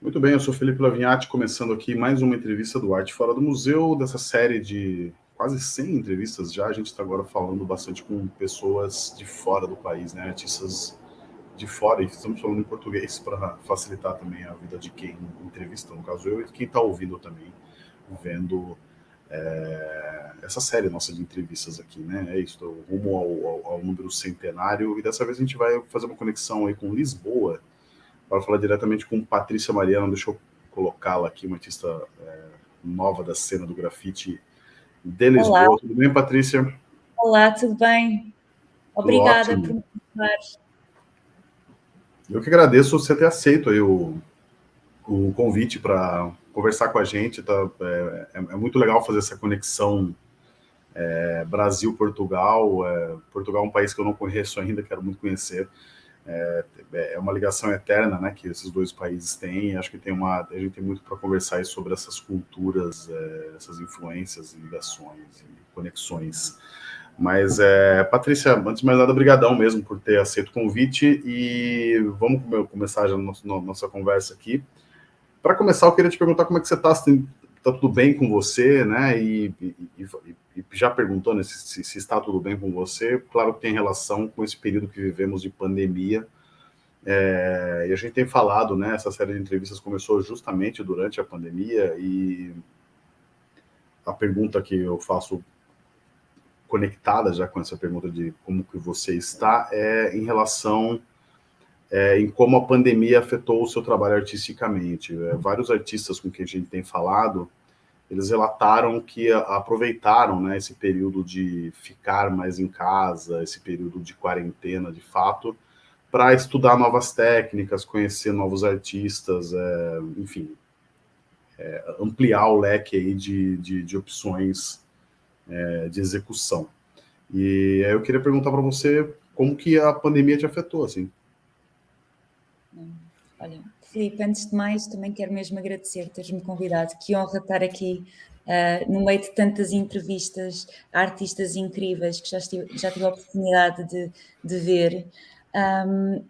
Muito bem, eu sou Felipe Lavinhati, começando aqui mais uma entrevista do Arte Fora do Museu, dessa série de quase 100 entrevistas já, a gente está agora falando bastante com pessoas de fora do país, né, artistas de fora, e estamos falando em português para facilitar também a vida de quem entrevista, no caso eu, e quem está ouvindo também, vendo é, essa série nossa de entrevistas aqui, né, é isso, rumo ao, ao, ao número centenário, e dessa vez a gente vai fazer uma conexão aí com Lisboa, para falar diretamente com Patrícia Mariano, deixa eu colocá-la aqui, uma artista é, nova da cena do grafite de Lisboa. Olá. Tudo bem, Patrícia? Olá, tudo bem? Obrigada tudo por me convidar. Eu que agradeço você ter aceito aí o, o convite para conversar com a gente. Tá? É, é, é, muito legal fazer essa conexão é, Brasil-Portugal. É, Portugal é um país que eu não conheço ainda, quero muito conhecer. É, é, uma ligação eterna né, que esses dois países têm, acho que tem uma, a gente tem muito para conversar sobre essas culturas, é, essas influências, ligações e conexões. Mas, é, Patrícia, antes de mais nada, brigadão mesmo por ter aceito o convite e vamos começar já a nossa, nossa conversa aqui. Para começar, eu queria te perguntar como é que você está, se está tudo bem com você, né, e, e, e, já perguntou né, se, se, está tudo bem com você, claro que tem relação com esse período que vivemos de pandemia, é, e a gente tem falado, né, essa série de entrevistas começou justamente durante a pandemia, e a pergunta que eu faço conectada já com essa pergunta de como que você está, é em relação é, em como a pandemia afetou o seu trabalho artisticamente. É, vários artistas com quem a gente tem falado, eles relataram que aproveitaram né, esse período de ficar mais em casa, esse período de quarentena, de fato, para estudar novas técnicas, conhecer novos artistas, é, enfim, é, ampliar o leque aí de, de, de opções é, de execução. E eu queria perguntar para você como que a pandemia te afetou, assim. Olha, Filipe, antes de mais, também quero mesmo agradecer teres-me convidado. Que honra estar aqui uh, no meio de tantas entrevistas a artistas incríveis que já, estive, já tive a oportunidade de, de ver. Um,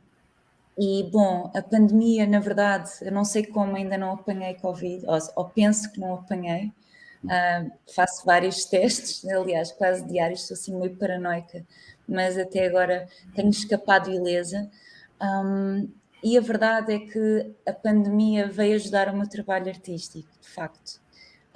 e, bom, a pandemia, na verdade, eu não sei como ainda não apanhei Covid, ou, ou penso que não apanhei, Uh, faço vários testes, aliás, quase diários, sou assim meio paranoica, mas até agora tenho escapado ilesa. Um, e a verdade é que a pandemia veio ajudar o meu trabalho artístico, de facto.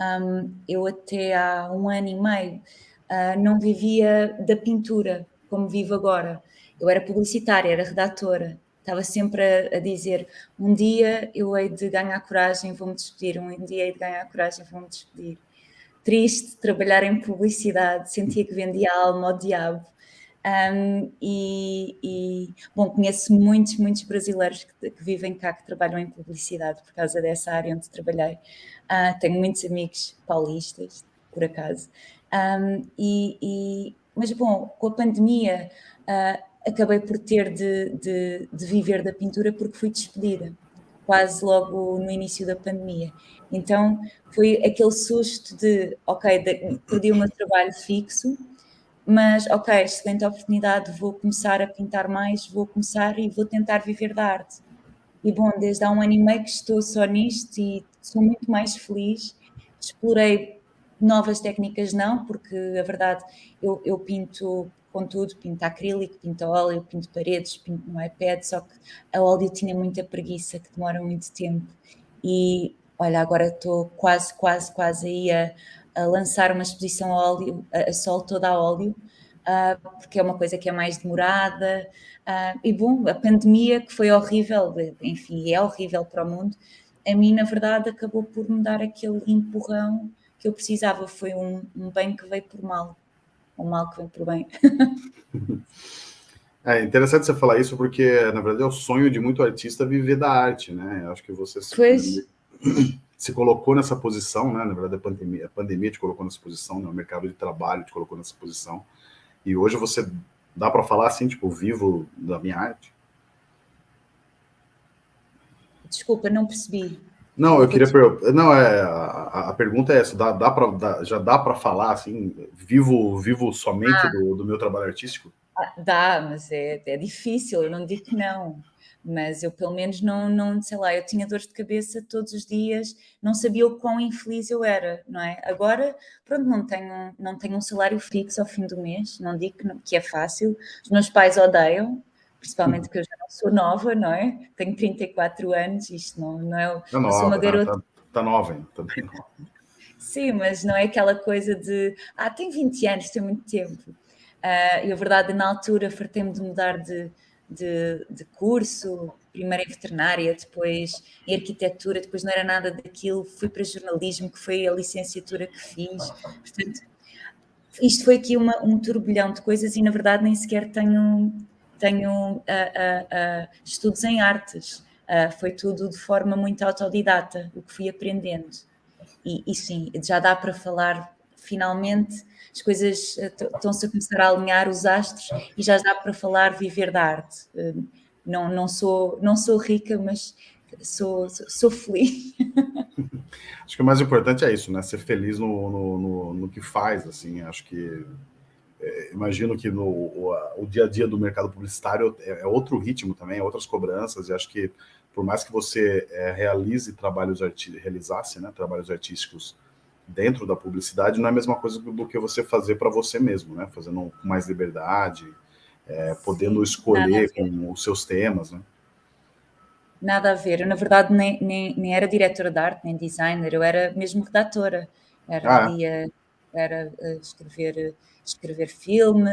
Um, eu até há um ano e meio uh, não vivia da pintura como vivo agora. Eu era publicitária, era redatora, estava sempre a, a, dizer um dia eu hei de ganhar coragem, vou-me despedir, um dia hei de ganhar coragem, vou-me despedir triste trabalhar em publicidade, sentia que vendia a alma ao diabo. Um, e, e, bom, conheço muitos, muitos brasileiros que, que, vivem cá, que trabalham em publicidade por causa dessa área onde trabalhei. Uh, tenho muitos amigos paulistas, por acaso. Um, e, e, mas, bom, com a pandemia, uh, acabei por ter de, de, de viver da pintura porque fui despedida quase logo no início da pandemia. Então foi aquele susto de, ok, de, perdi o meu trabalho fixo, mas ok, excelente oportunidade, vou começar a pintar mais, vou começar e vou tentar viver da arte. E bom, desde há um ano e meio que estou só nisto e sou muito mais feliz. Explorei novas técnicas não, porque a verdade eu, eu pinto Contudo, pinto acrílico, pinto óleo, pinto paredes, pinto no iPad, só que a óleo tinha muita preguiça, que demora muito tempo. E olha, agora estou quase, quase, quase aí a, a lançar uma exposição a óleo, a, sol toda a óleo, uh, porque é uma coisa que é mais demorada. Uh, e bom, a pandemia que foi horrível, enfim, é horrível para o mundo, a mim, na verdade, acabou por me dar aquele empurrão que eu precisava. Foi um, um bem que veio por mal o mal que vem por bem. É interessante você falar isso, porque, na verdade, é o sonho de muito artista viver da arte, né? Acho que você pois... se colocou nessa posição, né? Na verdade, a pandemia, a pandemia te colocou nessa posição, né? o mercado de trabalho te colocou nessa posição. E hoje você dá para falar assim, tipo, vivo da minha arte? Desculpa, não percebi. Não, eu queria não é a, a, pergunta é essa, dá, dá para já dá para falar assim, vivo vivo somente ah. do, do, meu trabalho artístico? Ah, dá, mas é, é difícil, eu não digo que não mas eu pelo menos não, não, sei lá, eu tinha dor de cabeça todos os dias, não sabia o quão infeliz eu era, não é? Agora, pronto, não tenho, não tenho um salário fixo ao fim do mês, não digo que, não, que é fácil, os meus pais odeiam, principalmente porque eu já não sou nova, não é? Tenho 34 anos, isto não, não é... Tá nova, sou uma tá, garota... Tá, tá nova ainda, tá bem nova. Sim, mas não é aquela coisa de, ah, tem 20 anos, tem muito tempo. Uh, e a verdade, na altura, fartei-me de mudar de de, de curso, primeiro em veterinária, depois em arquitetura, depois não era nada daquilo, fui para jornalismo, que foi a licenciatura que fiz. Portanto, isto foi aqui uma, um turbilhão de coisas e na verdade nem sequer tenho, tenho uh, uh, uh, estudos em artes. foi tudo de forma muito autodidata, o que fui aprendendo. E, e sim, já dá para falar finalmente as coisas eh, estão-se a começar a alinhar os astros e já dá para falar viver da arte. Eh, não, não, sou, não sou rica, mas sou, sou feliz. Acho que o mais importante é isso, né? Ser feliz no, no, no, no que faz, assim. Acho que é, imagino que no o, o, dia a dia do mercado publicitário é, é, outro ritmo também, é outras cobranças, e acho que por mais que você é, realize trabalhos realizasse, né, trabalhos artísticos dentro da publicidade não é a mesma coisa do que você fazer para você mesmo, né? Fazendo com mais liberdade, é, podendo escolher com os seus temas, né? Nada a ver. Eu, na verdade, nem, nem, nem era diretora de arte, nem designer, eu era mesmo redatora. Era, ah, é? era eh, escrever, escrever filme,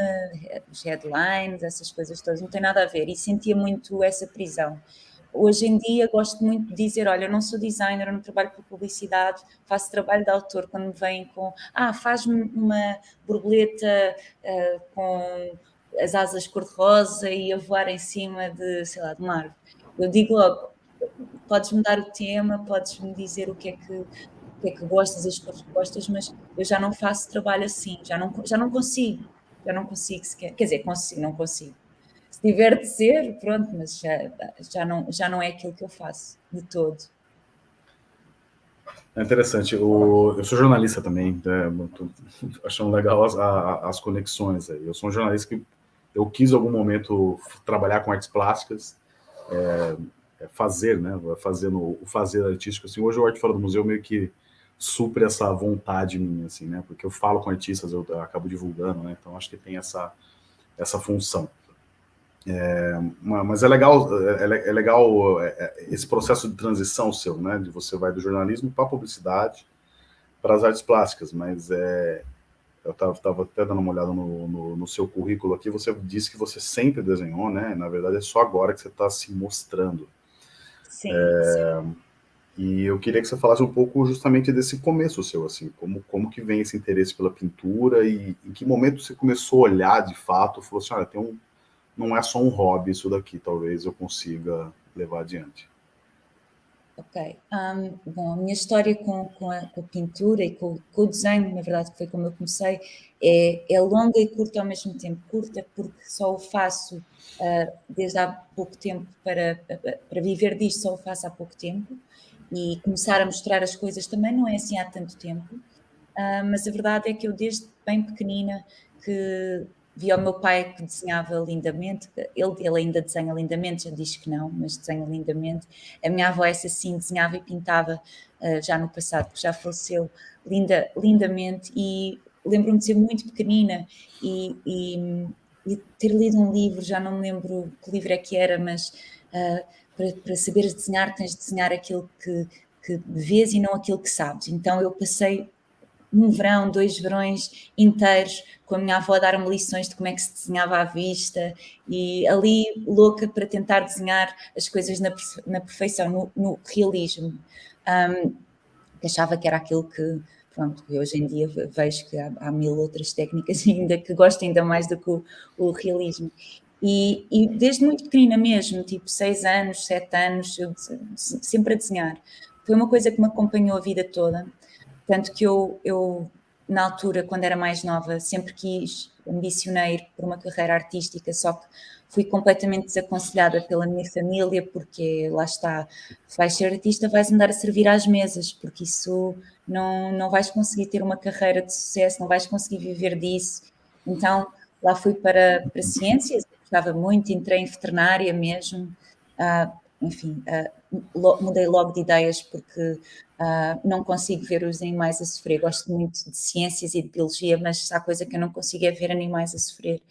headlines, essas coisas todas, não tem nada a ver. E sentia muito essa prisão. Hoje em dia gosto muito de dizer, olha, eu não sou designer, eu não trabalho com publicidade, faço trabalho de autor quando me vêm com, ah, faz-me uma borboleta uh, com as asas cor-de-rosa e a voar em cima de, sei lá, de árvore. Eu digo logo, podes-me dar o tema, podes-me dizer o que é que, o que é que gostas, as cores que gostas, mas eu já não faço trabalho assim, já não, já não consigo, já não consigo sequer, quer dizer, consigo, não consigo se tiver de ser, pronto, mas já, já, não, já não é aquilo que eu faço de todo. É interessante. O, eu sou jornalista também, é, achando legal as, as conexões aí. Eu sou um jornalista que eu quis em algum momento trabalhar com artes plásticas, é, é fazer, né? Fazendo o fazer artístico. Assim, hoje o Arte Fora do Museu meio que supre essa vontade minha, assim, né? Porque eu falo com artistas, eu, eu acabo divulgando, né? Então acho que tem essa, essa função. É, mas é legal, é, é legal é, é, esse processo de transição seu, né? De você vai do jornalismo para a publicidade, para as artes plásticas, mas é, eu estava até dando uma olhada no, no, no, seu currículo aqui, você disse que você sempre desenhou, né? Na verdade é só agora que você está se mostrando. Sim, é, sim. E eu queria que você falasse um pouco justamente desse começo seu, assim, como, como que vem esse interesse pela pintura e em que momento você começou a olhar de fato, falou assim, olha, tem um, não é só um hobby isso daqui, talvez eu consiga levar adiante. Ok. Um, bom, a minha história com, com, a, com a, pintura e com, com, o desenho, na verdade, que foi como eu comecei, é, é, longa e curta ao mesmo tempo. Curta porque só o faço uh, desde há pouco tempo para, para viver disto, só o faço há pouco tempo. E começar a mostrar as coisas também não é assim há tanto tempo. Uh, mas a verdade é que eu, desde bem pequenina, que vi o meu pai que desenhava lindamente, ele, ele ainda desenha lindamente, já diz que não, mas desenha lindamente. A minha avó, essa sim, desenhava e pintava uh, já no passado, que já faleceu linda, lindamente, e lembro-me de ser muito pequenina e, e, e, ter lido um livro, já não me lembro que livro é que era, mas uh, para, para saberes desenhar tens de desenhar aquilo que, que vês e não aquilo que sabes. Então eu passei um verão, dois verões inteiros com a minha avó a dar-me lições de como é que se desenhava à vista e ali louca para tentar desenhar as coisas na, na perfeição, no, no realismo. Um, achava que era aquilo que, pronto, hoje em dia vejo que há, há, mil outras técnicas ainda que gosto ainda mais do que o, o realismo. E, e, desde muito pequenina mesmo, tipo seis anos, sete anos, eu sempre a desenhar. Foi uma coisa que me acompanhou a vida toda. Tanto que eu, eu, na altura, quando era mais nova, sempre quis, ambicionei ir por uma carreira artística, só que fui completamente desaconselhada pela minha família, porque lá está, vais ser artista, vais andar a servir às mesas, porque isso não, não vais conseguir ter uma carreira de sucesso, não vais conseguir viver disso. Então, lá fui para, para ciências, gostava muito, entrei em veterinária mesmo, uh, enfim, uh, mudei logo de ideias porque uh, não consigo ver os animais a sofrer. Gosto muito de ciências e de biologia, mas há coisa que eu não consigo é ver animais a sofrer.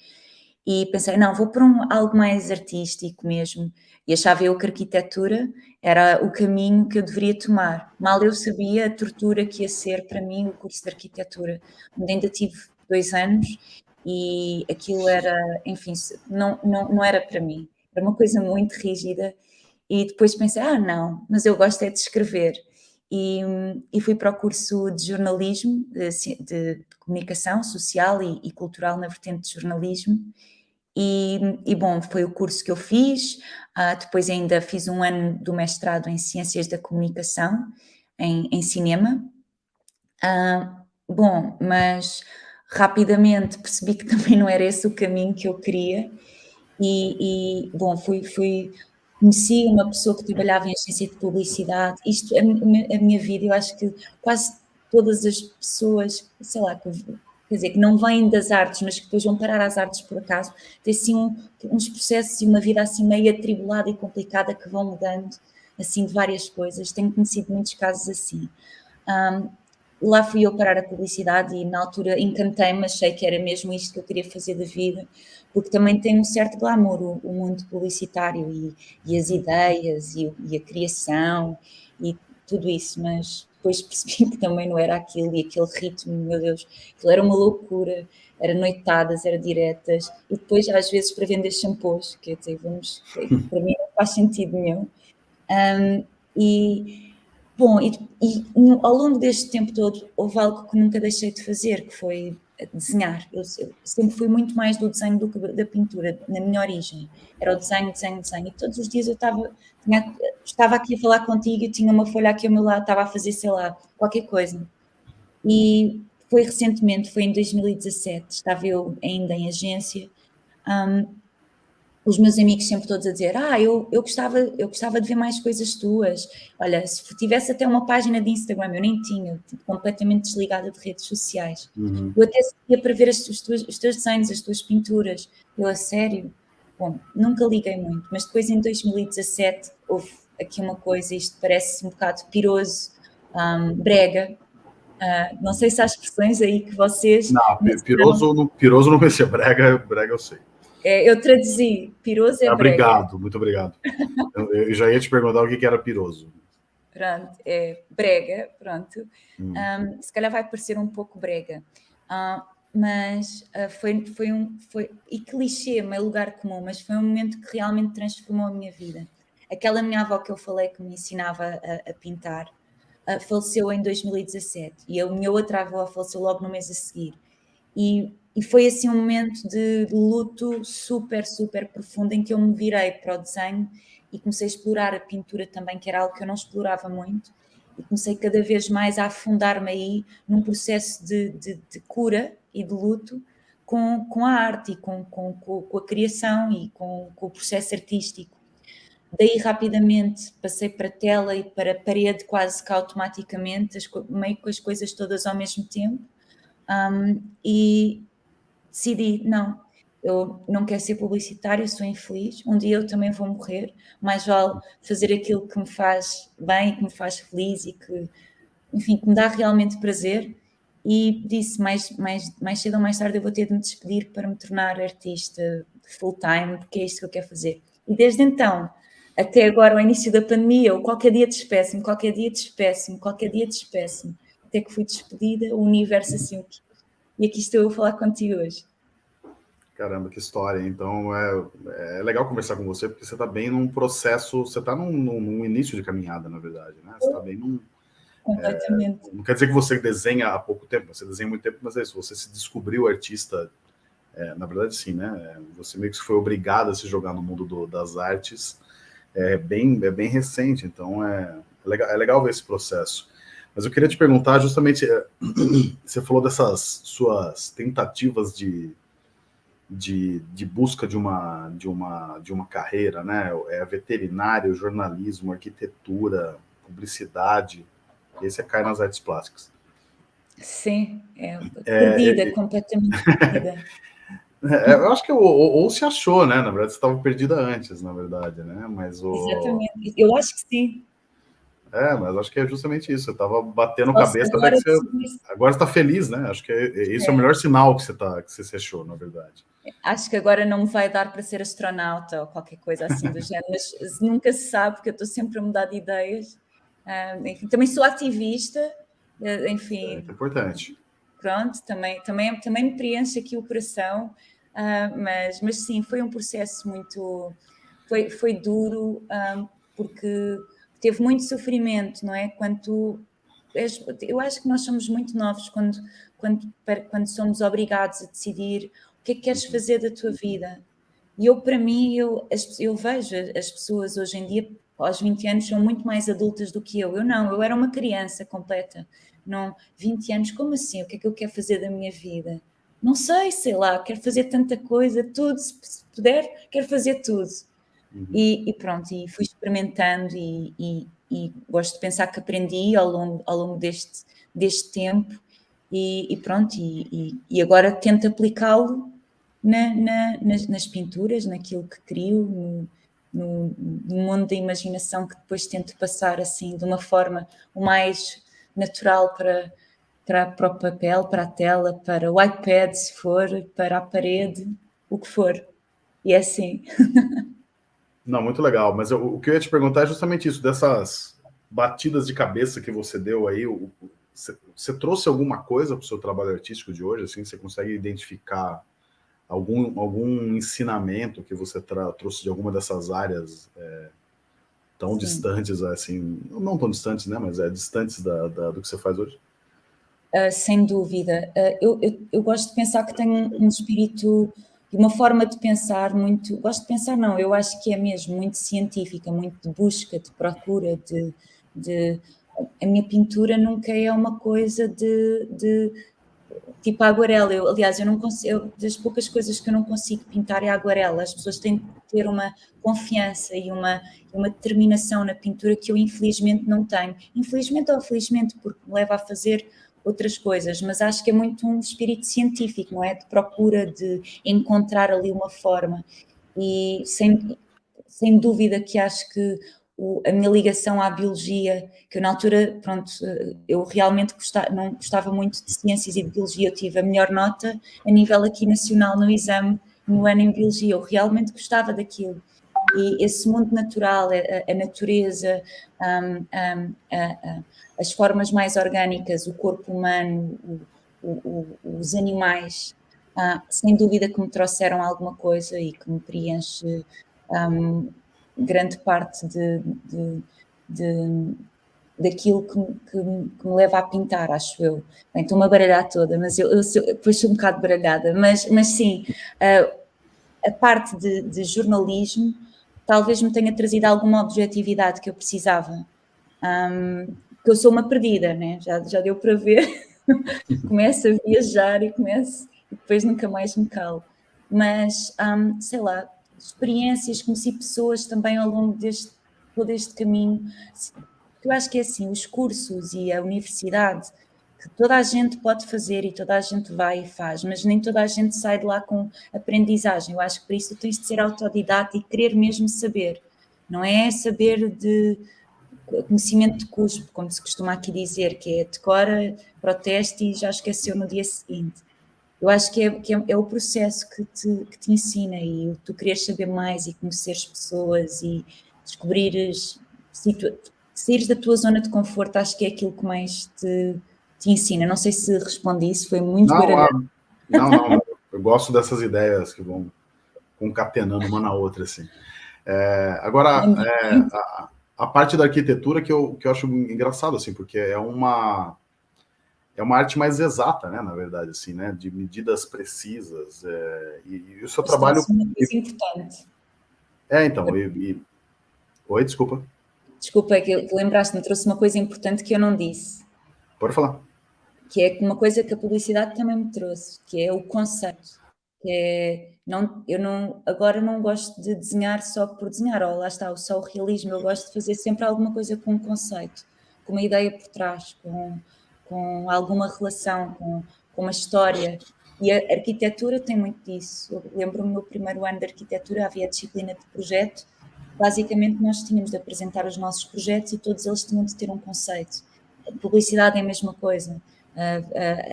E pensei, não, vou para um, algo mais artístico mesmo. E achava eu que a arquitetura era o caminho que eu deveria tomar. Mal eu sabia a tortura que ia ser para mim o curso de arquitetura, ainda tive dois anos e aquilo era, enfim, não, não, não era para mim. Era uma coisa muito rígida e depois pensei, ah, não, mas eu gosto é de escrever. E, e fui para o curso de jornalismo, de, de comunicação social e, e, cultural na vertente de jornalismo. E, e, bom, foi o curso que eu fiz. Uh, depois ainda fiz um ano do mestrado em Ciências da Comunicação, em, em cinema. Uh, bom, mas rapidamente percebi que também não era esse o caminho que eu queria. E, e bom, fui, fui conheci uma pessoa que trabalhava em agência de publicidade. Isto, a, a, minha vida, eu acho que quase todas as pessoas, sei lá, que, quer dizer, que não vêm das artes, mas que depois vão parar às artes por acaso, têm assim um, uns processos e uma vida assim meio atribulada e complicada que vão mudando, assim, de várias coisas. Tenho conhecido muitos casos assim. Um, lá fui eu parar a publicidade e na altura encantei-me, achei que era mesmo isto que eu queria fazer da vida, porque também tem um certo glamour o, o mundo publicitário e, e as ideias e, e, a criação e tudo isso, mas depois percebi que também não era aquilo e aquele ritmo, meu Deus, aquilo era uma loucura, era noitadas, era diretas, e depois às vezes para vender shampoos, quer dizer, vamos, para mim não faz sentido nenhum. Um, e Bom, e, e no, ao longo deste tempo todo houve algo que nunca deixei de fazer, que foi desenhar. Eu, eu, sempre fui muito mais do desenho do que da pintura, na minha origem. Era o desenho, desenho, desenho. E todos os dias eu estava, tinha, estava aqui a falar contigo e tinha uma folha aqui ao meu lado, estava a fazer, sei lá, qualquer coisa. E foi recentemente, foi em 2017, estava eu ainda em agência, um, os meus amigos sempre todos a dizer, ah, eu, eu, gostava, eu gostava de ver mais coisas tuas. Olha, se tivesse até uma página de Instagram, eu nem tinha, tipo, completamente desligada de redes sociais. Uhum. Eu até ia para ver as, os, tuas, os teus desenhos, as tuas pinturas. Eu, a sério? Bom, nunca liguei muito, mas depois em 2017 houve aqui uma coisa, isto parece um bocado piroso, um, brega, Uh, não sei se há expressões aí que vocês... Não, piroso, não, piroso não conhecia, brega, brega eu sei. É, eu traduzi, piroso é Obrigado, brega. muito obrigado. eu, eu, já ia te perguntar o que, que era piroso. Pronto, é brega, pronto. Hum. Um, se calhar vai parecer um pouco brega. Uh, mas uh, foi, foi um... Foi, e clichê, meio lugar comum, mas foi um momento que realmente transformou a minha vida. Aquela minha avó que eu falei que me ensinava a, a pintar, uh, faleceu em 2017. E a minha outra avó faleceu logo no mês a seguir. E e foi assim um momento de luto super, super profundo em que eu me virei para o desenho e comecei a explorar a pintura também, que era algo que eu não explorava muito, e comecei cada vez mais a afundar-me aí num processo de, de, de, cura e de luto com, com a arte e com, com, com a criação e com, com o processo artístico. Daí rapidamente passei para tela e para parede quase que automaticamente, meio com as coisas todas ao mesmo tempo. Um, e, decidi, não, eu não quero ser publicitário, sou infeliz, um dia eu também vou morrer, mais vale fazer aquilo que me faz bem, que me faz feliz e que, enfim, que me dá realmente prazer. E disse, mais, mais, mais cedo ou mais tarde eu vou ter de me despedir para me tornar artista full-time, porque é isto que eu quero fazer. E desde então, até agora, ao início da pandemia, eu qualquer dia despeço-me, qualquer dia despeço-me, qualquer dia despeço-me, até que fui despedida, o universo assim o que e aqui estou a falar contigo hoje. Caramba, que história. Então, é, é legal conversar com você, porque você está bem num processo, você está num, num, início de caminhada, na verdade, né? Você está bem num... Completamente. É, não quer dizer que você desenha há pouco tempo, você desenha muito tempo, mas é isso, você se descobriu artista, é, na verdade sim, né? Você meio que foi obrigado a se jogar no mundo do, das artes, é bem, é bem recente, então é, é legal, é legal ver esse processo. Mas eu queria te perguntar justamente, é, você falou dessas suas tentativas de, de, de, busca de uma, de, uma, de uma carreira, né? É veterinário, jornalismo, arquitetura, publicidade, e aí você cai nas artes plásticas. Sim, é, é perdida, é, completamente perdida. É, eu acho que ou, ou, se achou, né? Na verdade, você estava perdida antes, na verdade, né? Mas o... Exatamente. Eu acho que sim. É, mas acho que é justamente isso. Você estava batendo Nossa, cabeça agora até que você... Agora está feliz, né? Acho que é, é, esse é. é. o melhor sinal que você, tá, que você se achou, na verdade. Acho que agora não vai dar para ser astronauta ou qualquer coisa assim do género, mas nunca se sabe, porque eu estou sempre a mudar de ideias. Uh, enfim, também sou ativista, enfim. É, é importante. Pronto, também, também, também me preenche aqui o coração, uh, mas, mas sim, foi um processo muito... Foi, foi duro, porque teve muito sofrimento, não é? Quando tu, eu acho que nós somos muito novos quando, quando, quando somos obrigados a decidir o que é que queres uhum. fazer da tua vida. E eu, para mim, eu, eu vejo as pessoas hoje em dia, aos 20 anos, são muito mais adultas do que eu. Eu não, eu era uma criança completa. Não, 20 anos, como assim? O que é que eu quero fazer da minha vida? Não sei, sei lá, quero fazer tanta coisa, tudo, se puder, quero fazer tudo. Uhum. E, e, pronto, e fui experimentando e, e, e, gosto de pensar que aprendi ao longo, ao longo deste, deste tempo e, pronto, e, agora tento aplicá-lo na, na, nas, nas, pinturas, naquilo que crio, no, no, no, mundo da imaginação que depois tento passar assim de uma forma o mais natural para, para, para o papel, para a tela, para o iPad se for, para a parede, o que for. E é assim. Não, muito legal. Mas eu, o que eu ia te perguntar é justamente isso, dessas batidas de cabeça que você deu aí, você, trouxe alguma coisa para o seu trabalho artístico de hoje? Assim, você consegue identificar algum, algum ensinamento que você trouxe de alguma dessas áreas é, tão Sim. distantes, assim, não tão distantes, né, mas é distantes da, da do que você faz hoje? Uh, sem dúvida. Uh, eu, eu, eu, gosto de pensar que tenho um espírito uma forma de pensar muito, gosto de pensar não, eu acho que é mesmo muito científica, muito de busca, de procura, de, de a minha pintura nunca é uma coisa de, de tipo aguarela, eu, aliás, eu não consigo, eu, das poucas coisas que eu não consigo pintar é aguarela, as pessoas têm que ter uma confiança e uma, uma determinação na pintura que eu infelizmente não tenho, infelizmente ou felizmente, porque me leva a fazer outras coisas, mas acho que é muito um espírito científico, não é? De procura de encontrar ali uma forma e sem, sem dúvida que acho que o, a minha ligação à biologia, que eu na altura, pronto, eu realmente gostava, não gostava muito de ciências e de biologia, eu tive a melhor nota a nível aqui nacional no exame no ano em biologia, eu realmente gostava daquilo. E esse mundo natural, a, a natureza, um, um, a, as formas mais orgânicas, o corpo humano, o, o, os animais, ah, sem dúvida que me trouxeram alguma coisa e que me preenche um, grande parte de, de, de daquilo que, que, que, me leva a pintar, acho eu. Estou-me a baralhar toda, mas eu, eu sou, depois sou um bocado baralhada, mas, mas sim, uh, a parte de, de, jornalismo talvez me tenha trazido alguma objetividade que eu precisava. Um, porque eu sou uma perdida, né? já, já deu para ver. começo a viajar e começo, e depois nunca mais me calo. Mas, um, sei lá, experiências, conheci pessoas também ao longo deste, todo este caminho. Eu acho que é assim, os cursos e a universidade, que toda a gente pode fazer e toda a gente vai e faz, mas nem toda a gente sai de lá com aprendizagem. Eu acho que para isso tens de ser autodidata e querer mesmo saber. Não é saber de conhecimento de cuspo, como se costuma aqui dizer, que é decora, proteste e já esqueceu no dia seguinte. Eu acho que é, que é, é o processo que te, que te ensina e tu queres saber mais e conheceres pessoas e descobrires, saíres da tua zona de conforto, acho que é aquilo que mais te, te ensina. Não sei se respondi isso, foi muito não, ah, não, não, eu gosto dessas ideias que vão concatenando uma na outra, assim. É, agora, é, a, a parte da arquitetura que eu, que eu acho engraçado, assim, porque é uma é uma arte mais exata, né, na verdade, assim, né, de medidas precisas, é, e, e, o seu Isso trabalho... É uma coisa importante. É, então, e, e... Oi, desculpa. Desculpa, é que lembraste-me, trouxe uma coisa importante que eu não disse. Pode falar. Que é uma coisa que a publicidade também me trouxe, que é o conceito, que é não, eu não, agora não gosto de desenhar só por desenhar, ou lá está, só o realismo, eu gosto de fazer sempre alguma coisa com um conceito, com uma ideia por trás, com, com alguma relação, com, com uma história. E a arquitetura tem muito disso. Eu lembro-me no primeiro ano de arquitetura havia a disciplina de projeto. Basicamente nós tínhamos de apresentar os nossos projetos e todos eles tinham de ter um conceito. A publicidade é a mesma coisa.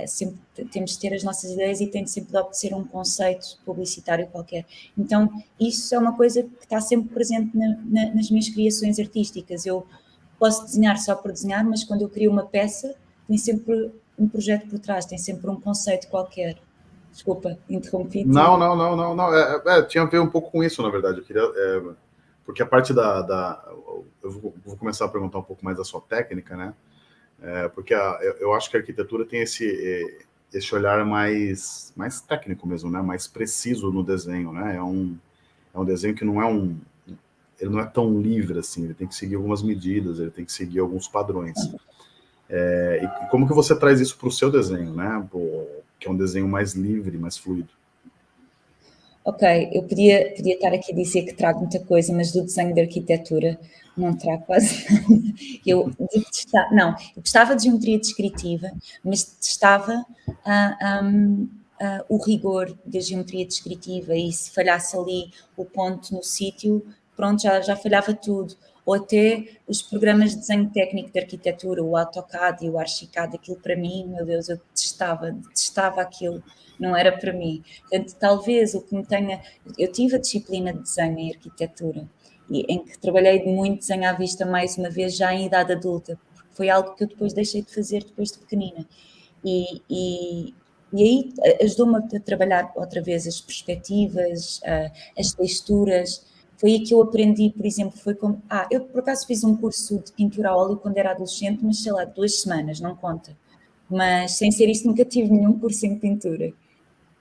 Sempre temos de ter as nossas ideias e tem sempre de obedecer um conceito publicitário qualquer. Então, isso é uma coisa que está sempre presente na, na, nas minhas criações artísticas. Eu posso desenhar só por desenhar, mas quando eu crio uma peça, tem sempre um projeto por trás, tem sempre um conceito qualquer. Desculpa, interrompi. Não, não, não, não, não. É, é, tinha a ver um pouco com isso, na verdade. Eu queria, é, porque a parte da, da eu vou, começar a perguntar um pouco mais da sua técnica, né? É, porque a, eu acho que a arquitetura tem esse esse olhar mais mais técnico mesmo, né? Mais preciso no desenho, né? É um é um desenho que não é um ele não é tão livre assim. Ele tem que seguir algumas medidas, ele tem que seguir alguns padrões. É, e como que você traz isso para o seu desenho, né? que é um desenho mais livre, mais fluido. Ok, eu podia, podia estar aqui a dizer que trago muita coisa, mas do desenho de arquitetura não trago quase nada. Eu detestava, não, eu gostava de geometria descritiva, mas detestava um, uh, o rigor da geometria descritiva e se falhasse ali o ponto no sítio, pronto, já, já falhava tudo ou até os programas de desenho técnico de arquitetura, o AutoCAD e o Archicad, aquilo para mim, meu Deus, eu detestava, detestava aquilo, não era para mim. Portanto, talvez o que me tenha... Eu tive a disciplina de desenho em arquitetura, em que trabalhei muito desenho à vista mais uma vez já em idade adulta, porque foi algo que eu depois deixei de fazer depois de pequenina. E, e, e aí ajudou-me a trabalhar outra vez as perspectivas, as texturas, foi aí que eu aprendi, por exemplo, foi como... Ah, eu por acaso fiz um curso de pintura a óleo quando era adolescente, mas sei lá, duas semanas, não conta. Mas sem ser isso nunca tive nenhum curso em pintura.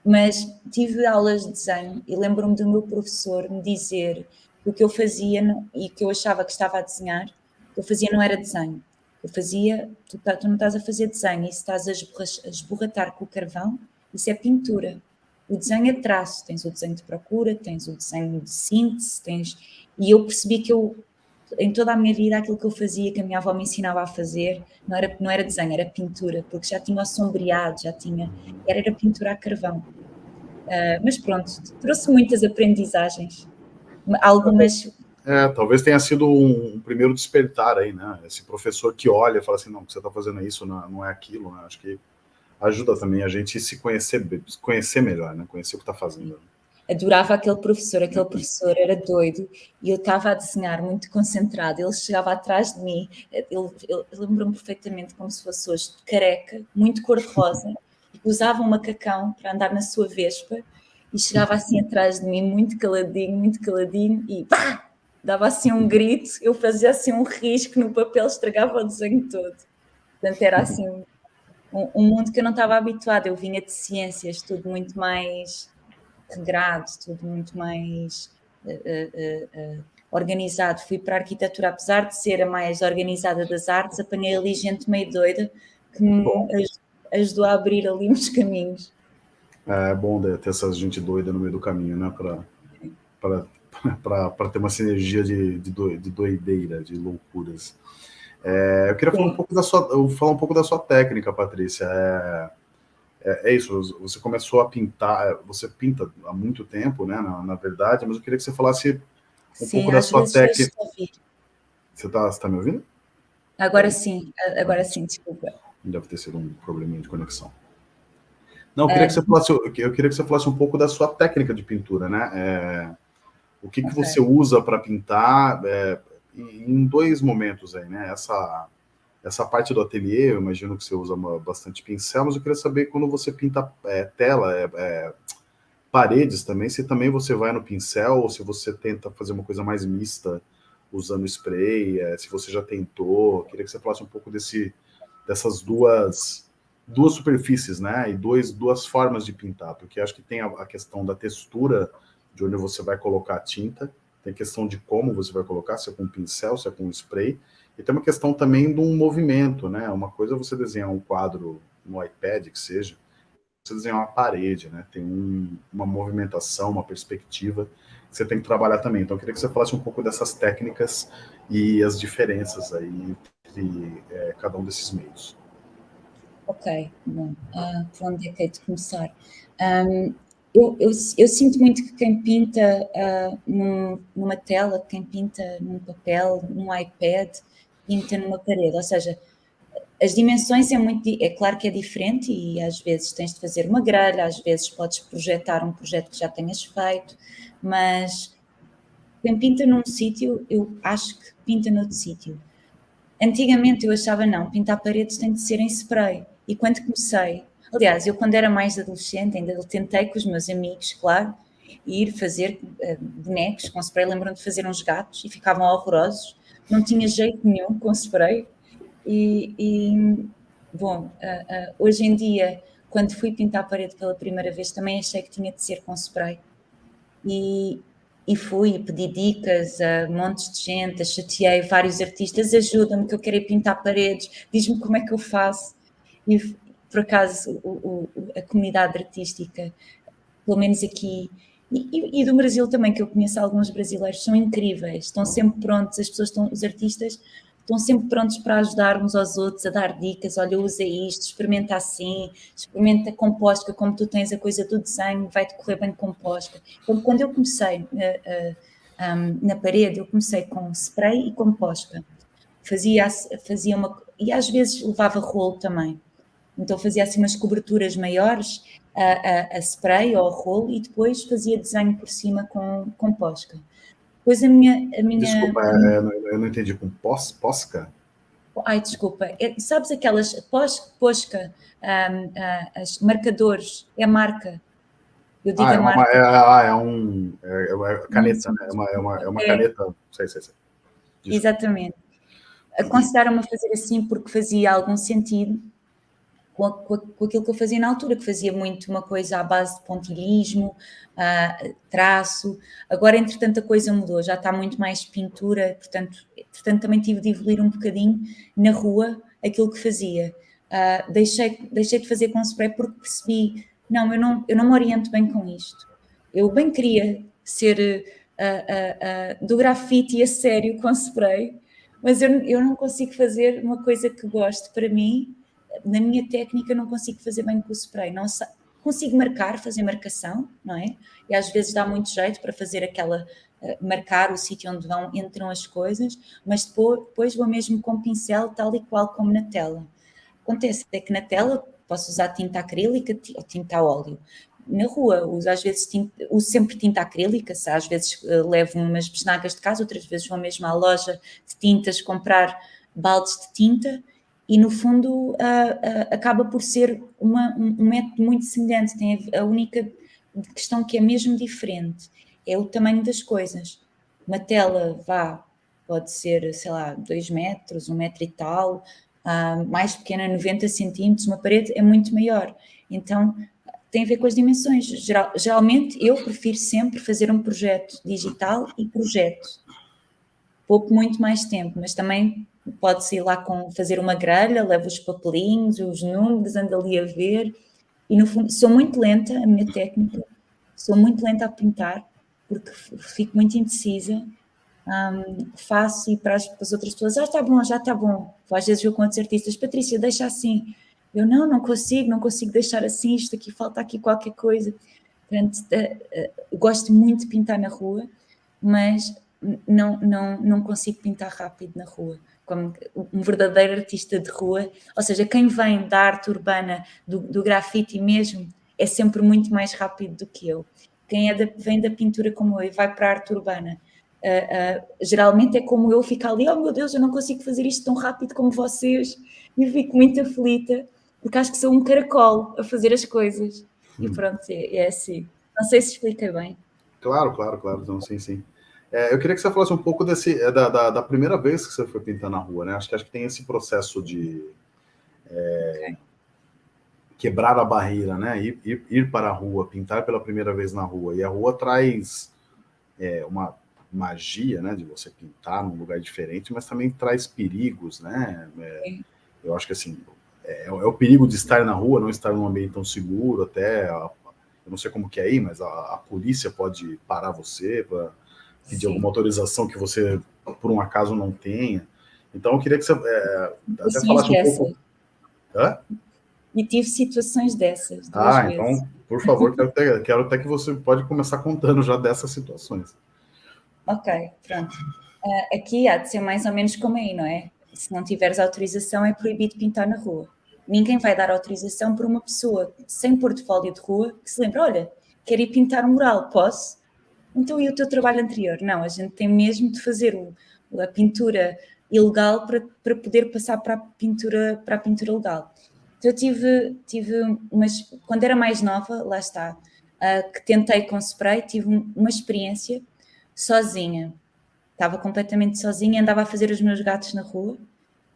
Mas tive aulas de desenho e lembro-me do meu professor me dizer o que eu fazia e que eu achava que estava a desenhar, o que eu fazia não era desenho. Eu fazia, tu, tá, tu não estás a fazer desenho, isso estás a esborratar com o carvão, isso é pintura. O desenho é traço, tens o desenho de procura, tens o desenho de síntese, tens... E eu percebi que eu, em toda a minha vida, aquilo que eu fazia, que a minha avó me ensinava a fazer, não era, não era desenho, era pintura, porque já tinha assombreado, já tinha... Era, era pintura a carvão. Uh, mas pronto, trouxe muitas aprendizagens. Algumas... É, talvez tenha sido um, um, primeiro despertar aí, né? Esse professor que olha e fala assim, não, o que você está fazendo é isso, não, não é aquilo, né? Acho que ajuda também a gente se conhecer, conhecer melhor, né? Conhecer o que está fazendo. Adorava aquele professor, aquele professor era doido e eu estava a desenhar muito concentrado, ele chegava atrás de mim, ele, lembro-me perfeitamente como se fosse hoje, careca, muito cor-de-rosa, usava um macacão para andar na sua vespa e chegava assim atrás de mim, muito caladinho, muito caladinho e pá! Dava assim um grito, eu fazia assim um risco no papel, estragava o desenho todo. Portanto, era assim um, um mundo que eu não estava habituada. Eu vinha de ciências, tudo muito mais regrado, tudo muito mais uh, uh, uh, organizado. Fui para a arquitetura, apesar de ser a mais organizada das artes, apanhei ali gente meio doida que me ajudou a abrir ali uns caminhos. É bom ter essa gente doida no meio do caminho, né? Para ter uma sinergia de, de, de doideira, de loucuras. É, eu queria falar um, pouco da sua, falar um pouco da sua técnica, Patrícia. É, é, é, isso, você começou a pintar, você pinta há muito tempo, né, na, na verdade, mas eu queria que você falasse um sim, pouco da sua técnica. Você está tá me ouvindo? Agora sim, agora sim, desculpa. Deve ter sido um probleminha de conexão. Não, eu queria, é. que você falasse, eu queria que você falasse um pouco da sua técnica de pintura, né? É, o que, que okay. você usa para pintar, é, em dois momentos aí, né? Essa, essa parte do ateliê, eu imagino que você usa uma, bastante pincel, mas eu queria saber quando você pinta é, tela, é, é, paredes também, se também você vai no pincel ou se você tenta fazer uma coisa mais mista usando spray, se você já tentou, queria que você falasse um pouco desse, dessas duas, duas superfícies, né? E dois, duas formas de pintar, porque acho que tem a, a questão da textura de onde você vai colocar a tinta, tem questão de como você vai colocar, se é com pincel, se é com spray, e tem uma questão também de um movimento, né? Uma coisa é você desenhar um quadro no iPad, que seja, você desenhar uma parede, né? Tem um, uma movimentação, uma perspectiva que você tem que trabalhar também. Então, eu queria que você falasse um pouco dessas técnicas e as diferenças aí entre é, cada um desses meios. Ok, bom, uh, por onde é que é de começar? Um, eu, eu, eu, sinto muito que quem pinta uh, num, numa tela, quem pinta num papel, num iPad, pinta numa parede, ou seja, as dimensões é muito, é claro que é diferente e às vezes tens de fazer uma grelha, às vezes podes projetar um projeto que já tenhas feito, mas quem pinta num sítio, eu acho que pinta noutro sítio. Antigamente eu achava não, pintar paredes tem de ser em spray. E quando comecei, aliás, eu quando era mais adolescente, ainda tentei com os meus amigos, claro, ir fazer uh, bonecos com spray. Lembram de fazer uns gatos e ficavam horrorosos. Não tinha jeito nenhum com spray. E, e bom, uh, uh, hoje em dia, quando fui pintar a parede pela primeira vez, também achei que tinha de ser com spray. E, e fui pedi dicas a montes de gente, chateei vários artistas, ajuda-me que eu quero pintar paredes, diz-me como é que eu faço. E por acaso o, o, a comunidade artística, pelo menos aqui, e, e, do Brasil também, que eu conheço alguns brasileiros, são incríveis, estão sempre prontos, as pessoas estão, os artistas estão sempre prontos para ajudar uns aos outros, a dar dicas, olha, usa isto, experimenta assim, experimenta composta, como tu tens a coisa do desenho, vai-te correr bem composta. Então, quando eu comecei uh, uh, um, na parede, eu comecei com spray e composta. Fazia, fazia uma... E às vezes levava rolo também. Então fazia assim umas coberturas maiores a, a, a spray ou a rolo e depois fazia desenho por cima com, com posca. Depois a minha... A minha desculpa, eu não entendi, com pos, posca? Ai, desculpa, é, sabes aquelas pos, posca, um, uh, as marcadores, é a marca. Eu digo ah, é, uma, é, ah, é um... É, é caneta, né? É uma, é uma, é uma é. caneta, sei, sei, sei. Desculpa. Exatamente. Aconselharam-me a fazer assim porque fazia algum sentido com, com, com, aquilo que eu fazia na altura, que fazia muito uma coisa à base de pontilhismo, uh, traço. Agora, entretanto, a coisa mudou, já está muito mais pintura, portanto, portanto também tive de evoluir um bocadinho na rua aquilo que fazia. Uh, deixei, deixei de fazer com spray porque percebi, não eu, não, eu não me oriento bem com isto. Eu bem queria ser uh, do grafite a sério com spray, mas eu, eu não consigo fazer uma coisa que gosto para mim na minha técnica não consigo fazer bem com o spray, não consigo marcar, fazer marcação, não é? E às vezes dá muito jeito para fazer aquela, uh, marcar o sítio onde vão, entram as coisas, mas depois, depois vou mesmo com pincel tal e qual como na tela. Acontece é que na tela posso usar tinta acrílica ou tinta a óleo. Na rua uso às vezes tinta, uso sempre tinta acrílica, às vezes uh, levo umas besnagas de casa, outras vezes vou mesmo à loja de tintas comprar baldes de tinta e no fundo uh, uh, acaba por ser uma, um, um, método muito semelhante, tem a, a, única questão que é mesmo diferente, é o tamanho das coisas. Uma tela, vá, pode ser, sei lá, 2 metros, 1 um metro e tal, uh, mais pequena, 90 centímetros, uma parede é muito maior. Então, tem a ver com as dimensões. Geral, geralmente, eu prefiro sempre fazer um projeto digital e projeto. Pouco muito mais tempo, mas também pode-se ir lá com, fazer uma grelha, leva os papelinhos, os números, anda ali a ver, e no fundo, sou muito lenta, a minha técnica, sou muito lenta a pintar, porque fico muito indecisa, um, faço e para as, para as, outras pessoas, já está bom, já está bom, às vezes eu com outros artistas, Patrícia, deixa assim, eu não, não consigo, não consigo deixar assim, isto aqui, falta aqui qualquer coisa, portanto, uh, uh, gosto muito de pintar na rua, mas não, não, não consigo pintar rápido na rua, como um verdadeiro artista de rua, ou seja, quem vem da arte urbana, do, do grafite mesmo, é sempre muito mais rápido do que eu. Quem é da, vem da pintura como eu e vai para a arte urbana, uh, uh, geralmente é como eu, fico ali, oh meu Deus, eu não consigo fazer isto tão rápido como vocês, e fico muito aflita, porque acho que sou um caracol a fazer as coisas. Hum. E pronto, é, é assim. Não sei se expliquei bem. Claro, claro, claro, então sim, sim. É, eu queria que você falasse um pouco desse, é, da, da, da, primeira vez que você foi pintar na rua, né? Acho que, acho que tem esse processo de é, quebrar a barreira, né? Ir, ir, ir, para a rua, pintar pela primeira vez na rua. E a rua traz é, uma magia, né? De você pintar num lugar diferente, mas também traz perigos, né? É, eu acho que assim, é, é, o perigo de estar na rua, não estar num ambiente tão seguro, até... A, eu não sei como que é aí, mas a, a polícia pode parar você para pedir Sim. alguma autorização que você, por um acaso, não tenha. Então, eu queria que você é, até falasse um pouco... Hã? E tive situações dessas. ah, vezes. então, por favor, quero até, quero até que você pode começar contando já dessas situações. Ok, pronto. Uh, aqui há de ser mais ou menos como aí, não é? Se não tiveres autorização, é proibido pintar na rua. Ninguém vai dar autorização por uma pessoa sem portfólio de rua que se lembra, olha, quero ir pintar um mural, posso? Então, e o teu trabalho anterior? Não, a gente tem mesmo de fazer o, a pintura ilegal para, para poder passar para a pintura, para a pintura legal. Então, eu tive, tive umas, quando era mais nova, lá está, uh, que tentei com spray, tive uma experiência sozinha. Estava completamente sozinha, andava a fazer os meus gatos na rua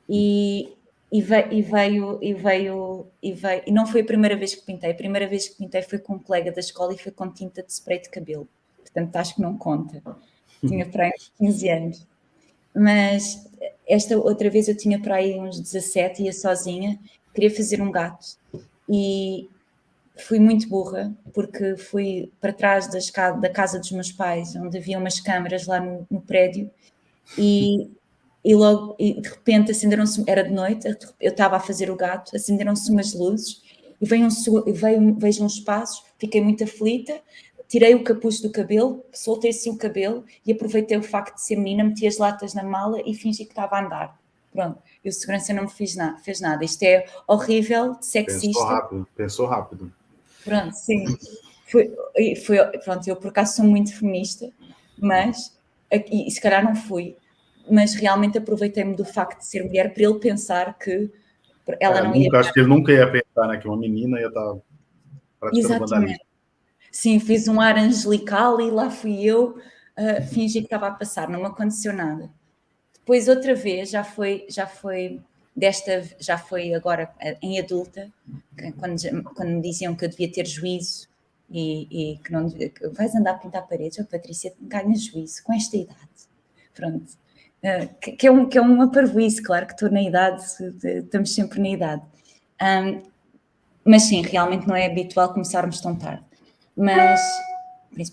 e, e, veio, e, veio, e veio, e veio, e não foi a primeira vez que pintei, a primeira vez que pintei foi com um colega da escola e foi com tinta de spray de cabelo, portanto acho que não conta, tinha para aí uns 15 anos. Mas esta outra vez eu tinha para aí uns 17, ia sozinha, queria fazer um gato e fui muito burra, porque fui para trás da casa dos meus pais, onde havia umas câmaras lá no, no prédio, e e logo, e de repente acenderam-se, era de noite, eu estava a fazer o gato, acenderam-se umas luzes e veio um, veio, vejo uns passos, fiquei muito aflita, tirei o capuz do cabelo, soltei assim o cabelo e aproveitei o facto de ser menina, meti as latas na mala e fingi que estava a andar. Pronto, e o segurança não me fez, na, fez nada. Isto é horrível, sexista. Pensou rápido, pensou rápido. Pronto, sim. Foi, foi, pronto, eu por acaso sou muito feminista, mas, e se calhar não fui, mas realmente aproveitei-me do facto de ser mulher para ele pensar que ela é, não nunca, ia... Acho que ele nunca ia pensar né, que uma menina ia estar praticando Exatamente. Sim, fiz um ar angelical e lá fui eu uh, fingi que estava a passar, não me aconteceu nada. Depois outra vez, já foi, já foi desta, já foi agora eh, em adulta, quando, quando me diziam que eu devia ter juízo e, e que não que vais andar a pintar paredes, oh, Patrícia, ganha juízo com esta idade. Pronto. Eh, que, é um, que é uma parvoíce, claro que estou na idade, estamos sempre na idade. Um, mas sim, realmente não é habitual começarmos tão tarde. Mas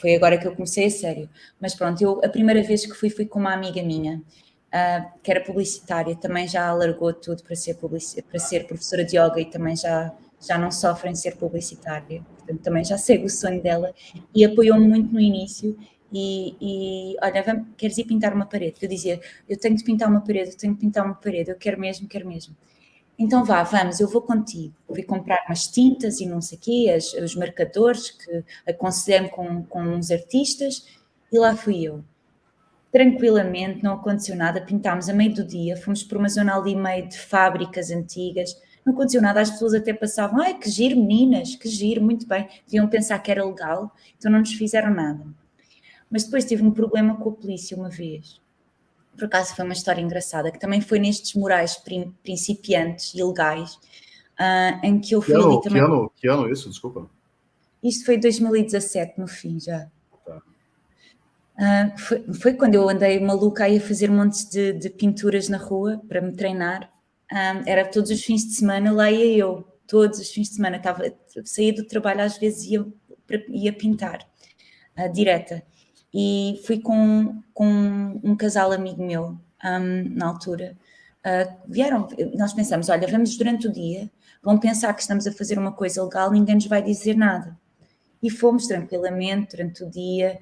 foi agora que eu comecei a sério. Mas pronto, eu a primeira vez que fui, fui com uma amiga minha, uh, que era publicitária, também já alargou tudo para ser, para ser professora de yoga e também já, já não sofre em ser publicitária. Portanto, também já segue o sonho dela e apoiou-me muito no início e, e olha, vamos, queres ir pintar uma parede? Eu dizia, eu tenho de pintar uma parede, eu tenho de pintar uma parede, eu quero mesmo, quero mesmo. Então vá, vamos, eu vou contigo. Fui comprar umas tintas e não sei o quê, as, os marcadores que aconselhei com, com uns artistas e lá fui eu. Tranquilamente, não aconteceu nada, pintámos a meio do dia, fomos por uma zona ali meio de fábricas antigas, não aconteceu nada, as pessoas até passavam, ai que giro meninas, que giro, muito bem, deviam pensar que era legal, então não nos fizeram nada. Mas depois tive um problema com a polícia uma vez. Por acaso foi uma história engraçada, que também foi nestes morais principiantes, ilegais, uh, em que eu fui que ano, ali também... Que ano, que ano isso? Desculpa. Isto foi 2017, no fim, já. Tá. Uh, foi, foi, quando eu andei maluca aí a fazer montes de, de pinturas na rua para me treinar. Uh, era todos os fins de semana, lá ia eu, todos os fins de semana. Estava, saía do trabalho, às vezes ia, ia pintar, uh, direta e fui com, com um casal amigo meu um, na altura. Uh, vieram, nós pensamos, olha, vamos durante o dia, vão pensar que estamos a fazer uma coisa legal, ninguém nos vai dizer nada. E fomos tranquilamente durante o dia,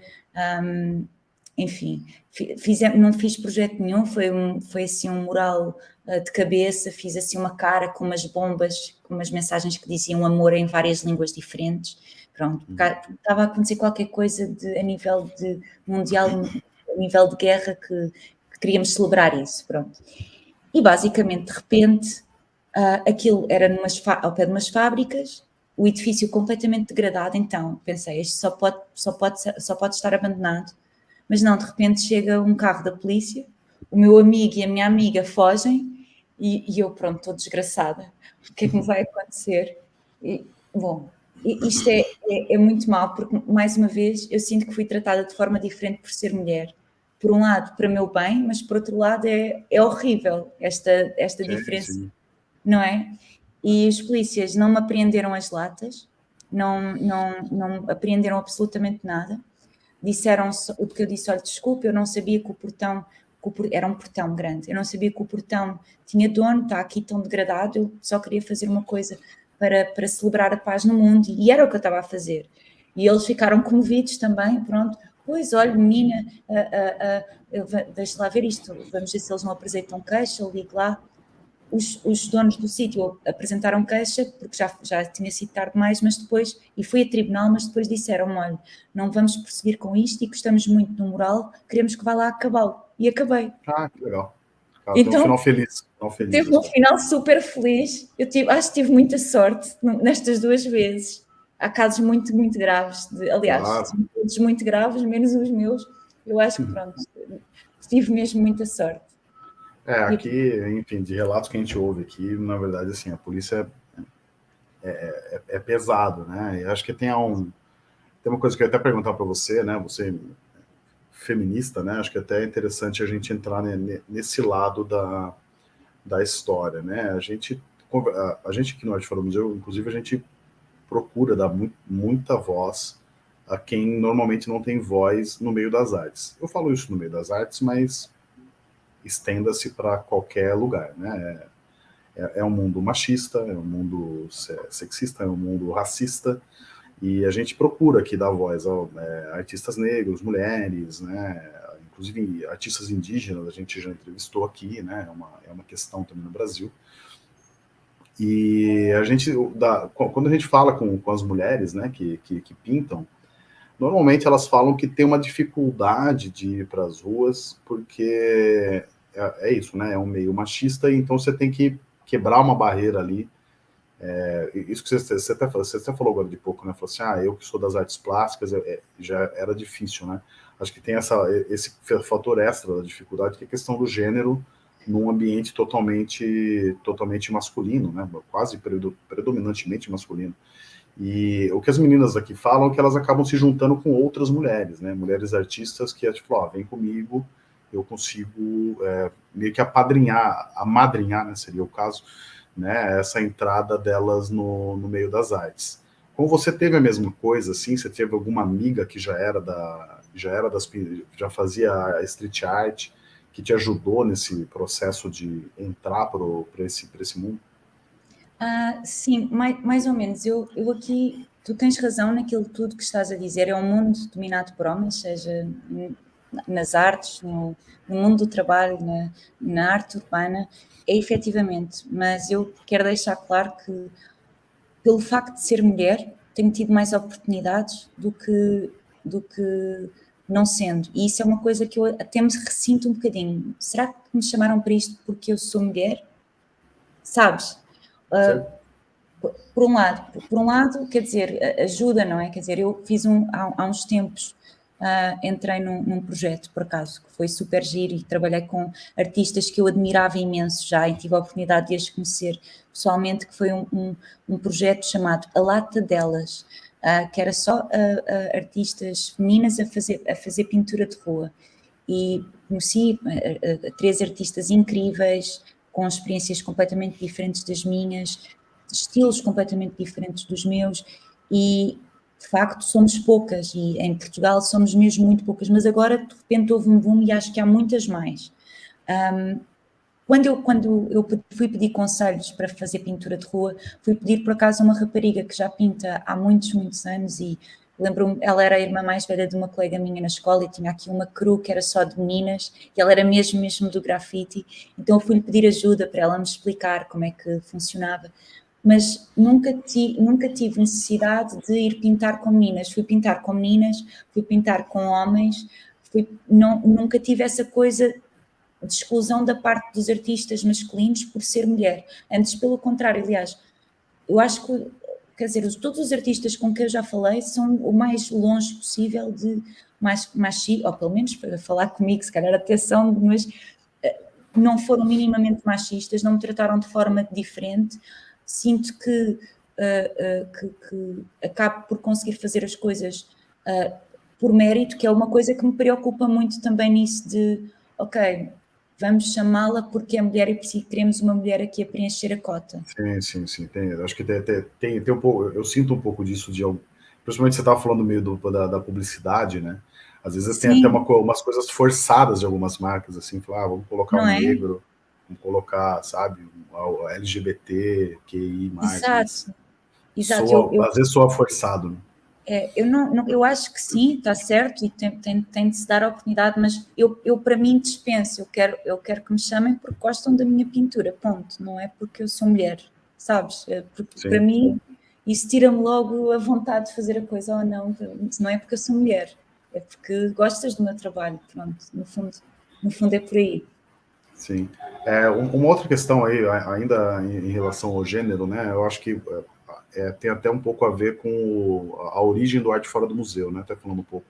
um, enfim, fiz, não fiz projeto nenhum, foi, um, foi assim um mural uh, de cabeça, fiz assim uma cara com umas bombas, com umas mensagens que diziam amor em várias línguas diferentes, Pronto, uhum. estava a acontecer qualquer coisa de, a nível de mundial, a nível de guerra, que, que queríamos celebrar isso, pronto. E basicamente, de repente, uh, aquilo era numas, ao pé de umas fábricas, o edifício completamente degradado, então pensei, isto só pode, só pode, só pode estar abandonado. Mas não, de repente chega um carro da polícia, o meu amigo e a minha amiga fogem e, e eu, pronto, estou desgraçada. O que é que me vai acontecer? E, bom, isto é, é, é, muito mal, porque, mais uma vez, eu sinto que fui tratada de forma diferente por ser mulher. Por um lado, para meu bem, mas por outro lado, é, é horrível esta, esta diferença, sim. não é? E os polícias não me apreenderam as latas, não, não, não apreenderam absolutamente nada. Disseram, porque eu disse, olha, desculpe, eu não sabia que o portão era um portão grande. Eu não sabia que o portão tinha dono, está aqui tão degradado, eu só queria fazer uma coisa para, para celebrar a paz no mundo, e era o que eu estava a fazer. E eles ficaram comovidos também, pronto. Pois, olha, menina, uh, uh, deixa lá ver isto, vamos ver se eles não apresentam queixa, eu ligo lá. Os, os donos do sítio apresentaram queixa, porque já, já tinha sido tarde demais, mas depois, e foi a tribunal, mas depois disseram, olha, não vamos prosseguir com isto e gostamos muito do moral, queremos que vá lá acabá-lo. E acabei. Ah, que legal. Então, teve um final feliz. Final feliz teve um final super feliz. Eu tive, acho que tive muita sorte nestas duas vezes há casos muito, muito graves, de, aliás, claro. todos muito graves, menos os meus. Eu acho que, pronto, tive mesmo muita sorte. É, aqui, enfim, de relatos que a gente ouve aqui, na verdade, assim, a polícia é, é, é pesado, né? E acho que tem um... Tem uma coisa que eu ia até perguntar para você, né? Você feminista, né? Acho que até é interessante a gente entrar nesse lado da, da história, né? A gente, a, gente no Arte Fora Museu, inclusive, a gente procura dar mu muita voz a quem normalmente não tem voz no meio das artes. Eu falo isso no meio das artes, mas estenda-se para qualquer lugar, né? É, é, um mundo machista, é um mundo sexista, é um mundo racista, e a gente procura aqui dar voz a é, artistas negros, mulheres, né? Inclusive artistas indígenas, a gente já entrevistou aqui, né? É uma, é uma questão também no Brasil. E a gente, quando a gente fala com, com as mulheres né, que, que, que pintam, normalmente elas falam que tem uma dificuldade de ir para as ruas, porque é, é, isso, né? É um meio machista, então você tem que quebrar uma barreira ali. É, isso que você, você, até, você até falou agora de pouco, né? Falou assim, ah, eu que sou das artes plásticas, é, já era difícil, né? Acho que tem essa, esse fator extra da dificuldade, que é a questão do gênero, num ambiente totalmente, totalmente masculino, né? quase predominantemente masculino. E o que as meninas aqui falam é que elas acabam se juntando com outras mulheres, né? mulheres artistas que é tipo, ó, vem comigo, eu consigo é, meio que apadrinhar, amadrinhar, né, seria o caso, né, essa entrada delas no, no meio das artes. Como você teve a mesma coisa, assim, você teve alguma amiga que já era da, já era das, já fazia street art, que te ajudou nesse processo de entrar para esse, esse mundo? Ah, sim, mais, mais ou menos. Eu, eu aqui, tu tens razão naquilo tudo que estás a dizer. É um mundo dominado por homens, seja nas artes, no, no mundo do trabalho, na, na, arte urbana, é efetivamente. Mas eu quero deixar claro que, pelo facto de ser mulher, tenho tido mais oportunidades do que, do que não sendo. E isso é uma coisa que eu até me ressinto um bocadinho. Será que me chamaram para isto porque eu sou mulher? Sabes? Uh, por um lado, por um lado, quer dizer, ajuda, não é? Quer dizer, eu fiz um, há, há uns tempos, uh, entrei num, num, projeto, por acaso, que foi super giro e trabalhei com artistas que eu admirava imenso já e tive a oportunidade de as conhecer pessoalmente, que foi um, um, um projeto chamado A Lata Delas, uh, que era só uh, artistas femininas a fazer, a fazer pintura de rua. E conheci três artistas incríveis, com experiências completamente diferentes das minhas, estilos completamente diferentes dos meus, e de facto somos poucas, e em Portugal somos mesmo muito poucas, mas agora de repente houve um boom e acho que há muitas mais. Um, quando eu, quando eu fui pedir conselhos para fazer pintura de rua, fui pedir por acaso uma rapariga que já pinta há muitos, muitos anos e lembro-me, ela era a irmã mais velha de uma colega minha na escola e tinha aqui uma cru que era só de meninas e ela era mesmo, mesmo do grafite, então eu fui-lhe pedir ajuda para ela me explicar como é que funcionava, mas nunca, ti, nunca tive necessidade de ir pintar com meninas, fui pintar com meninas, fui pintar com homens, fui, não, nunca tive essa coisa de exclusão da parte dos artistas masculinos por ser mulher. Antes, pelo contrário, aliás, eu acho que, quer dizer, todos os artistas com quem eu já falei são o mais longe possível de mais ou pelo menos para falar comigo, se calhar até são, mas eh, não foram minimamente machistas, não me trataram de forma diferente. Sinto que, uh, que, que acabo por conseguir fazer as coisas uh, por mérito, que é uma coisa que me preocupa muito também nisso de, ok, vamos chamá-la porque é mulher e queremos uma mulher aqui a preencher a cota. Sim, sim, sim. Tem, acho que tem, tem, tem um pouco, eu sinto um pouco disso de principalmente você estava falando meio do, da, da, publicidade, né? Às vezes Sim. tem até uma, umas coisas forçadas de algumas marcas, assim, falar, ah, vamos colocar Não um é? negro, vamos colocar, sabe, LGBT, QI+. Exato. Exato. Soa, eu, eu... Às vezes soa forçado, né? É, eu, não, não, eu acho que sim, está certo e tem, tem, tem, de se dar a oportunidade, mas eu, eu para mim dispenso, eu quero, eu quero que me chamem porque gostam da minha pintura, ponto, não é porque eu sou mulher, sabes? É porque sim. para mim isso tira-me logo a vontade de fazer a coisa ou oh, não, não é porque eu sou mulher, é porque gostas do meu trabalho, pronto, no fundo, no fundo é por aí. Sim. É, uma outra questão aí, ainda em relação ao gênero, né, eu acho que é, é, tem até um pouco a ver com a origem do Arte Fora do Museu, né? Até falando um pouco...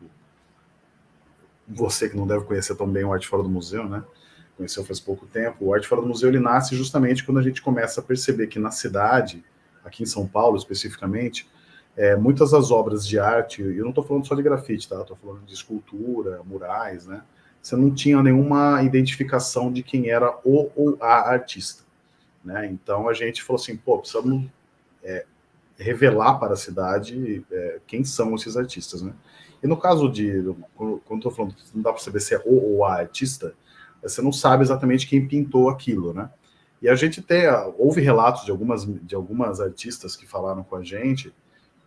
Você que não deve conhecer tão bem o Arte Fora do Museu, né? Conheceu faz pouco tempo. O Arte Fora do Museu, ele nasce justamente quando a gente começa a perceber que na cidade, aqui em São Paulo especificamente, é, muitas das obras de arte, eu não estou falando só de grafite, tá? Estou falando de escultura, murais, né? Você não tinha nenhuma identificação de quem era o ou a artista, né? Então a gente falou assim, pô, precisamos é, revelar para a cidade é, quem são esses artistas, né? E no caso de, quando estou falando, não dá para saber se é o ou a artista, você não sabe exatamente quem pintou aquilo, né? E a gente tem, houve relatos de algumas, de algumas artistas que falaram com a gente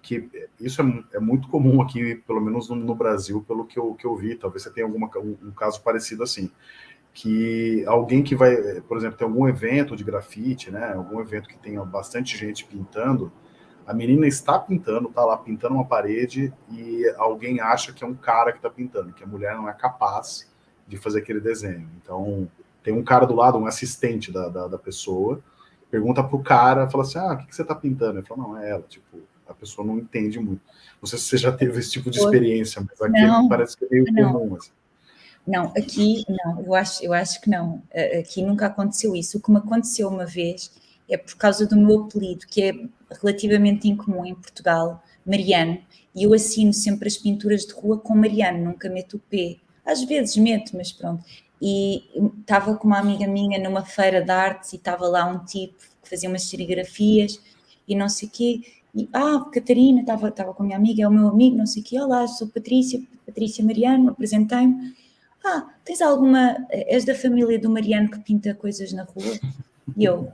que isso é, é muito comum aqui, pelo menos no, no, Brasil, pelo que eu, que eu vi, talvez você tenha alguma, um, um caso parecido assim, que alguém que vai, por exemplo, tem algum evento de grafite, né, algum evento que tenha bastante gente pintando, a menina está pintando, está lá pintando uma parede e alguém acha que é um cara que está pintando, que a mulher não é capaz de fazer aquele desenho. Então, tem um cara do lado, um assistente da, da, da pessoa, pergunta pro cara, fala assim, ah, o que, que você está pintando? Ele fala, não, é ela, tipo, a pessoa não entende muito. Não sei se você já teve esse tipo de experiência, mas aqui não, parece que é meio não. comum. Assim. Não, aqui não, eu acho, eu acho que não. Aqui nunca aconteceu isso. O que me aconteceu uma vez é por causa do meu apelido, que é relativamente incomum em Portugal, Mariano, e eu assino sempre as pinturas de rua com Mariano, nunca meto o P. Às vezes meto, mas pronto. E estava com uma amiga minha numa feira de artes e estava lá um tipo que fazia umas serigrafias e não sei o quê. E, ah, Catarina, estava, com a minha amiga, é o meu amigo, não sei o quê. Olá, sou Patrícia, Patrícia Mariano, apresentei-me. Ah, tens alguma... És da família do Mariano que pinta coisas na rua? E eu,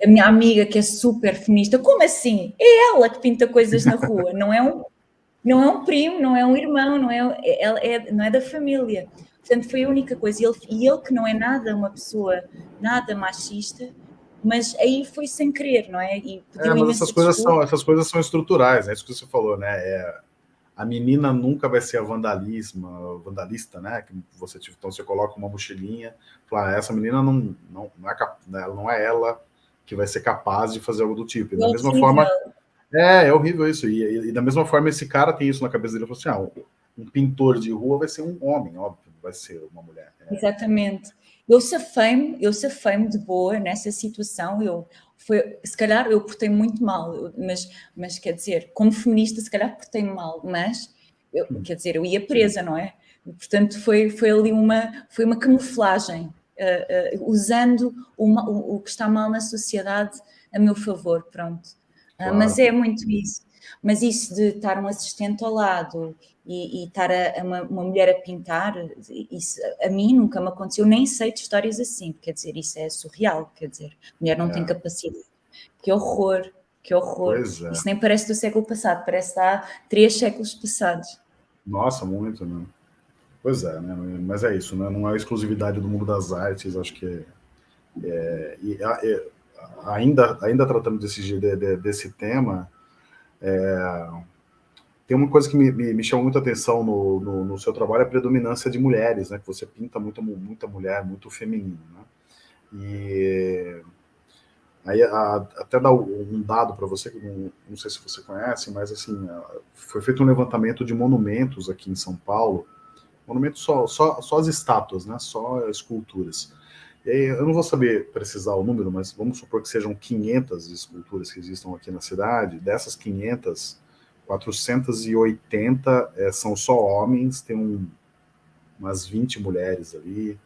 a minha amiga que é super feminista, como assim? É ela que pinta coisas na rua, não é um, não é um primo, não é um irmão, não é, é, é não é da família. Portanto, foi a única coisa. E ele, e ele que não é nada uma pessoa, nada machista, mas aí foi sem querer, não é? E é mas essas coisas, são, essas coisas são estruturais, é isso que você falou, né? É, a menina nunca vai ser a vandalismo, vandalista, né? Que você, então você coloca uma mochilinha, fala, ah, essa menina não, não, não, é, não é ela que vai ser capaz de fazer algo do tipo. E da é mesma horrível. forma... É, é horrível isso. E, e, e, da mesma forma, esse cara tem isso na cabeça dele. Ele falou assim, ah, um pintor de rua vai ser um homem, óbvio, vai ser uma mulher. É. Exatamente. Eu safei-me, eu safei de boa nessa situação, eu, foi, se calhar eu portei muito mal, mas, mas quer dizer, como feminista se calhar portei mal, mas, eu, quer dizer, eu ia presa, não é? Portanto, foi, foi ali uma, foi uma camuflagem, uh, uh, usando uma, o, o, que está mal na sociedade a meu favor, pronto. Uh, claro. Mas é muito isso. Mas isso de estar um assistente ao lado e, e estar a, a uma, uma, mulher a pintar, isso a mim nunca me aconteceu, nem sei de histórias assim, quer dizer, isso é surreal, quer dizer, a mulher não é. tem capacidade. Que horror, que horror. É. Isso nem parece do século passado, parece há três séculos passados. Nossa, muito, né? Pois é, né? mas é isso, né? não é exclusividade do mundo das artes, acho que é, é, ainda, ainda tratando desse, de, de, desse tema, é, tem uma coisa que me, me, me chama muita atenção no, no, no, seu trabalho, é a predominância de mulheres, né? que você pinta muito, muita mulher, muito feminino. Né? E aí a, até dar um dado para você, que não, não sei se você conhece, mas assim, foi feito um levantamento de monumentos aqui em São Paulo, monumento só, só, só as estátuas, né? só esculturas. Eu não vou saber precisar o número, mas vamos supor que sejam 500 esculturas que existam aqui na cidade. Dessas 500, 480 é, são só homens, tem um, umas 20 mulheres ali,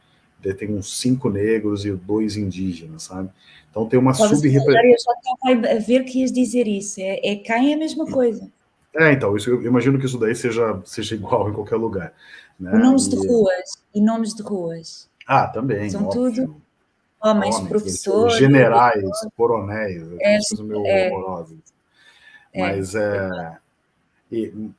tem uns cinco negros e dois indígenas, sabe? Então tem uma sub-representação. Eu estava a ver que ias dizer isso, é, é quem é a mesma coisa. É, então, isso, eu imagino que isso daí seja, seja igual em qualquer lugar. Né? Nomes e... de ruas, e nomes de ruas. Ah, também, São óbvio. tudo homens, homens professores... Generais, coronéis, é, coisas meio é, horrorosas. É, Mas é... E,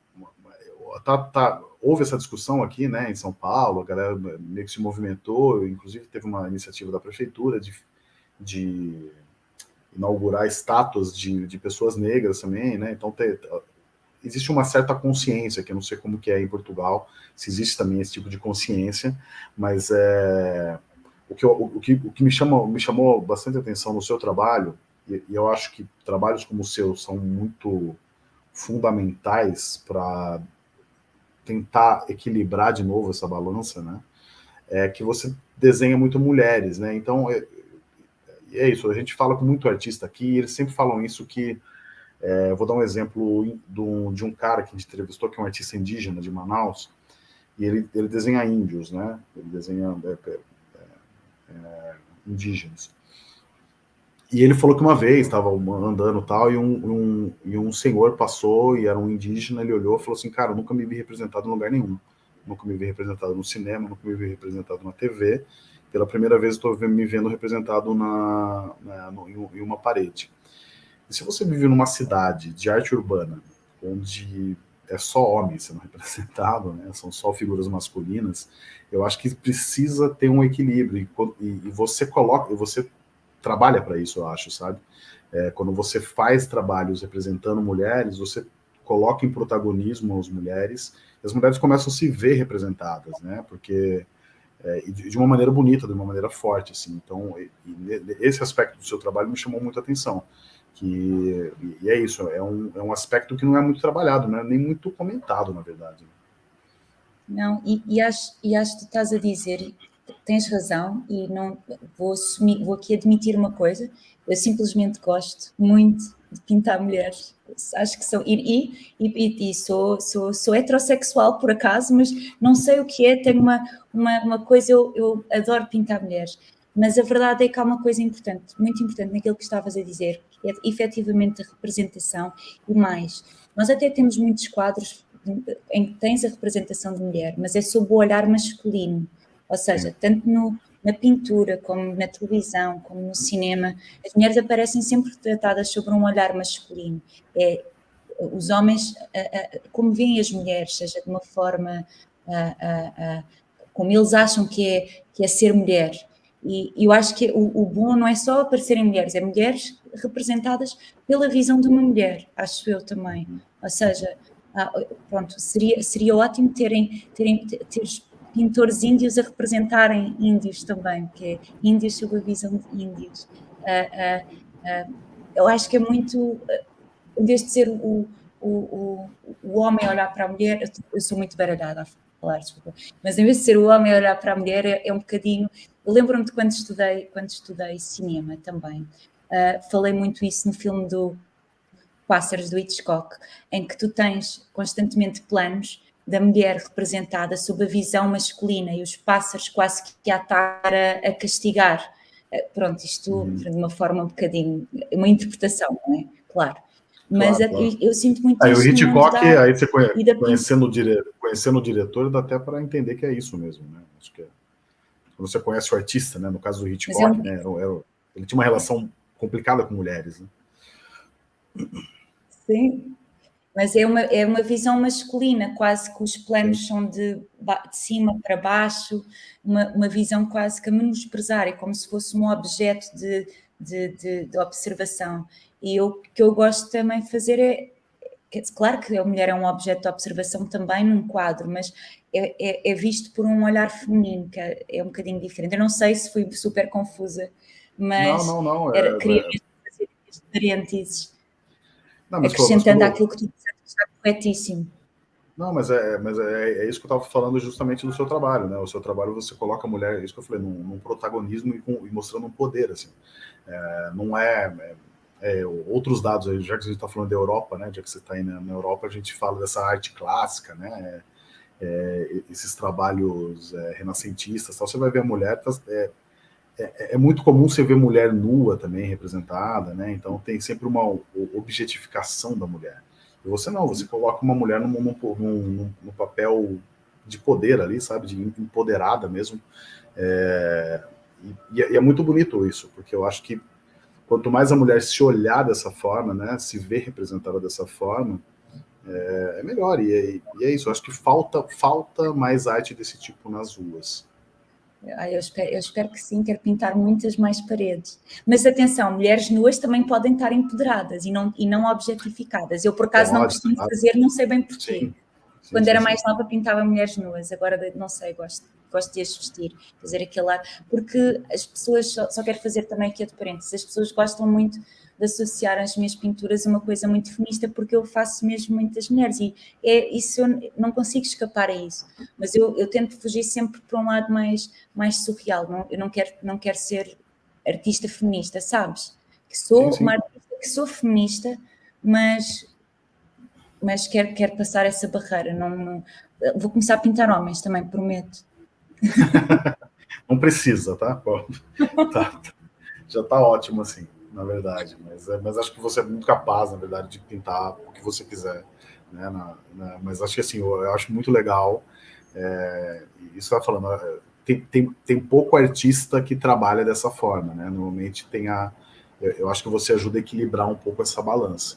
tá, tá, houve essa discussão aqui, né, em São Paulo, a galera meio que se movimentou, inclusive teve uma iniciativa da prefeitura de, de inaugurar estátuas de, de pessoas negras também, né, então te, existe uma certa consciência, que eu não sei como que é em Portugal, se existe também esse tipo de consciência, mas é, o, que, o, que, o que me, chama, me chamou bastante atenção no seu trabalho, e, e eu acho que trabalhos como o seu são muito fundamentais para tentar equilibrar de novo essa balança, né? É que você desenha muito mulheres, né? Então, é, é isso, a gente fala com muito artista aqui, e eles sempre falam isso que... É, vou dar um exemplo de um cara que a gente entrevistou, que é um artista indígena de Manaus, e ele, ele desenha índios, né? Ele desenha é, é, é indígenas. E ele falou que uma vez estava andando tal, e um, um, e um senhor passou, e era um indígena, ele olhou e falou assim, cara, nunca me vi representado em lugar nenhum. Nunca me vi representado no cinema, nunca me vi representado na TV. Pela primeira vez estou me vendo representado na, na no, em uma parede. E se você vive numa cidade de arte urbana, onde é só homem sendo representado, né? são só figuras masculinas, eu acho que precisa ter um equilíbrio, e, você coloca, você trabalha para isso, eu acho, sabe? É, quando você faz trabalhos representando mulheres, você coloca em protagonismo as mulheres, e as mulheres começam a se ver representadas, né? Porque é, de uma maneira bonita, de uma maneira forte, assim. Então, esse aspecto do seu trabalho me chamou muita atenção. Que, e é isso, é um, é um aspecto que não é muito trabalhado, né? nem muito comentado, na verdade. Não, e, e, acho, e acho que estás a dizer, tens razão e não vou, assumir, vou aqui admitir uma coisa, eu simplesmente gosto muito de pintar mulheres, acho que são, e, e, e, sou, sou, sou heterossexual por acaso, mas não sei o que é, tenho uma, uma, uma coisa, eu, eu adoro pintar mulheres, mas a verdade é que há uma coisa importante, muito importante naquilo que estavas a dizer, efetivamente a representação e mais, nós até temos muitos quadros em que tens a representação de mulher, mas é sob o olhar masculino, ou seja, tanto no, na pintura, como na televisão, como no cinema, as mulheres aparecem sempre retratadas sobre um olhar masculino. É, os homens, como veem as mulheres, seja de uma forma como eles acham que é, que é ser mulher. E eu acho que o, o bom não é só aparecerem mulheres, é mulheres representadas pela visão de uma mulher, acho eu também. Ou seja, pronto, seria, seria ótimo terem, terem ter pintores índios a representarem índios também, que é índios sob a visão de índios. Uh, uh, eu acho que é muito, em vez de ser o, o, o, o homem olhar para a mulher, eu, sou muito baralhada a falar, desculpa, mas em vez de ser o homem olhar para a mulher, é, é um bocadinho, lembro-me de quando estudei, quando estudei cinema também, falei muito isso no filme do Pássaros do Hitchcock, em que tu tens constantemente planos da mulher representada sob a visão masculina e os pássaros quase que a estar a, a castigar. Eh, pronto, isto uhum. de uma forma um bocadinho, uma interpretação, não é? Claro. Mas claro, claro. Eu, eu, sinto muito aí, isso. O Hitchcock, aí você conhece, conhecendo, o dire, conhecendo o diretor, dá até para entender que é isso mesmo, né? Acho que é, quando você conhece o artista, né? No caso do Hitchcock, é um... né? Era, era, ele tinha uma relação complicada com mulheres, né? Sim, mas é uma, é uma visão masculina, quase que os planos são de, de cima para baixo, uma, uma visão quase que a menosprezar, é como se fosse um objeto de, de, de, de observação. E o que eu gosto também de fazer é, claro que a mulher é um objeto de observação também num quadro, mas é, é, é visto por um olhar feminino, que é, é, um bocadinho diferente. Eu não sei se fui super confusa, mas não, não, não, era, é, queria mesmo fazer estes parênteses, acrescentando aquilo que tu está corretíssimo. Não, mas é, mas é, é isso que eu estava falando justamente do seu trabalho, né? O seu trabalho você coloca a mulher, é isso que eu falei, num, num protagonismo e, com, e, mostrando um poder, assim. É, não é, é, é outros dados, já que a gente está falando da Europa, né? Já que você está aí na, na, Europa, a gente fala dessa arte clássica, né? É, esses trabalhos renascentistas, tal, você vai ver a mulher, tá, é, é, muito comum você ver mulher nua também representada, né? Então tem sempre uma objetificação da mulher. E você não, você coloca uma mulher num, num, num, num papel de poder ali, sabe, de empoderada mesmo. É, e, e, é muito bonito isso, porque eu acho que quanto mais a mulher se olhar dessa forma, né, se ver representada dessa forma, é, é melhor. E, e, é isso, eu acho que falta, falta mais arte desse tipo nas ruas. Eu espero, eu espero, que sim, quero pintar muitas mais paredes. Mas atenção, mulheres nuas também podem estar empoderadas e não, e não objetificadas. Eu, por acaso, não costumo fazer, não sei bem porquê. Sim. Sim, Quando sim, era mais nova, pintava mulheres nuas, agora não sei, gosto, gosto de as vestir, fazer aquele ar, porque as pessoas, só, só quero fazer também aqui a de parênteses, as pessoas gostam muito de associar as minhas pinturas a uma coisa muito feminista, porque eu faço mesmo muitas mulheres, e é, isso eu não consigo escapar a isso, mas eu, eu tento fugir sempre para um lado mais, mais surreal, não, eu não quero, não quero ser artista feminista, sabes? Que sou sim, sim. uma artista que sou feminista, mas mas quero, quero passar essa barreira. Não, não, vou começar a pintar homens também, prometo. não precisa, tá? tá já está ótimo assim na verdade. Mas, é, mas acho que você é muito capaz, na verdade, de pintar o que você quiser. Né, na, na, mas acho que assim, eu, eu acho muito legal. É, isso vai falando, é, tem, tem, tem pouco artista que trabalha dessa forma, né? Normalmente tem a. Eu, eu acho que você ajuda a equilibrar um pouco essa balança.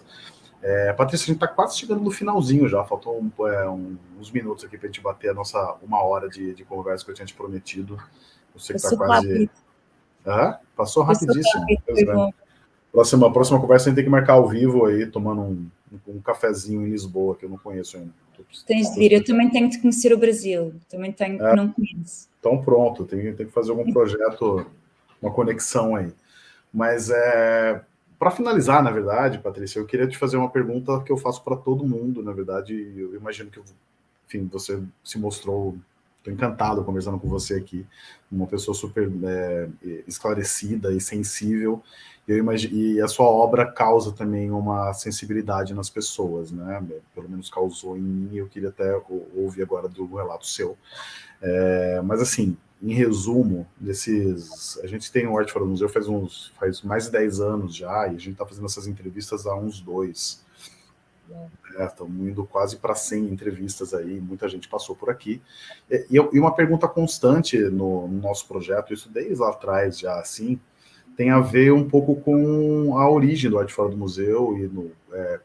É, Patrícia, a gente está quase chegando no finalzinho já, faltam um, é, um, uns minutos aqui para a gente bater a nossa uma hora de, de conversa que eu tinha te prometido. Eu sei que está quase. Ah, passou rapidíssimo. Próxima, próxima conversa a gente tem que marcar ao vivo aí, tomando um, um cafezinho em Lisboa, que eu não conheço ainda. Tens de vir, eu também tenho de conhecer o Brasil, também tenho, é, não conheço. Então pronto, tem, tem que fazer algum projeto, uma conexão aí. Mas é, para finalizar, na verdade, Patrícia, eu queria te fazer uma pergunta que eu faço para todo mundo, na verdade, eu imagino que, enfim, você se mostrou Estou encantado conversando com você aqui, uma pessoa super é, esclarecida e sensível, eu e a sua obra causa também uma sensibilidade nas pessoas, né? Pelo menos causou em mim, eu queria até ouvir agora do relato seu. É, mas assim, em resumo, desses, a gente tem o Arte Fora do Museu faz, uns, faz mais de 10 anos já, e a gente está fazendo essas entrevistas há uns dois. É, estamos indo quase para 100 entrevistas aí, muita gente passou por aqui. E, e uma pergunta constante no, no, nosso projeto, isso desde lá atrás já, assim, tem a ver um pouco com a origem do Arte Fora do Museu e no, é,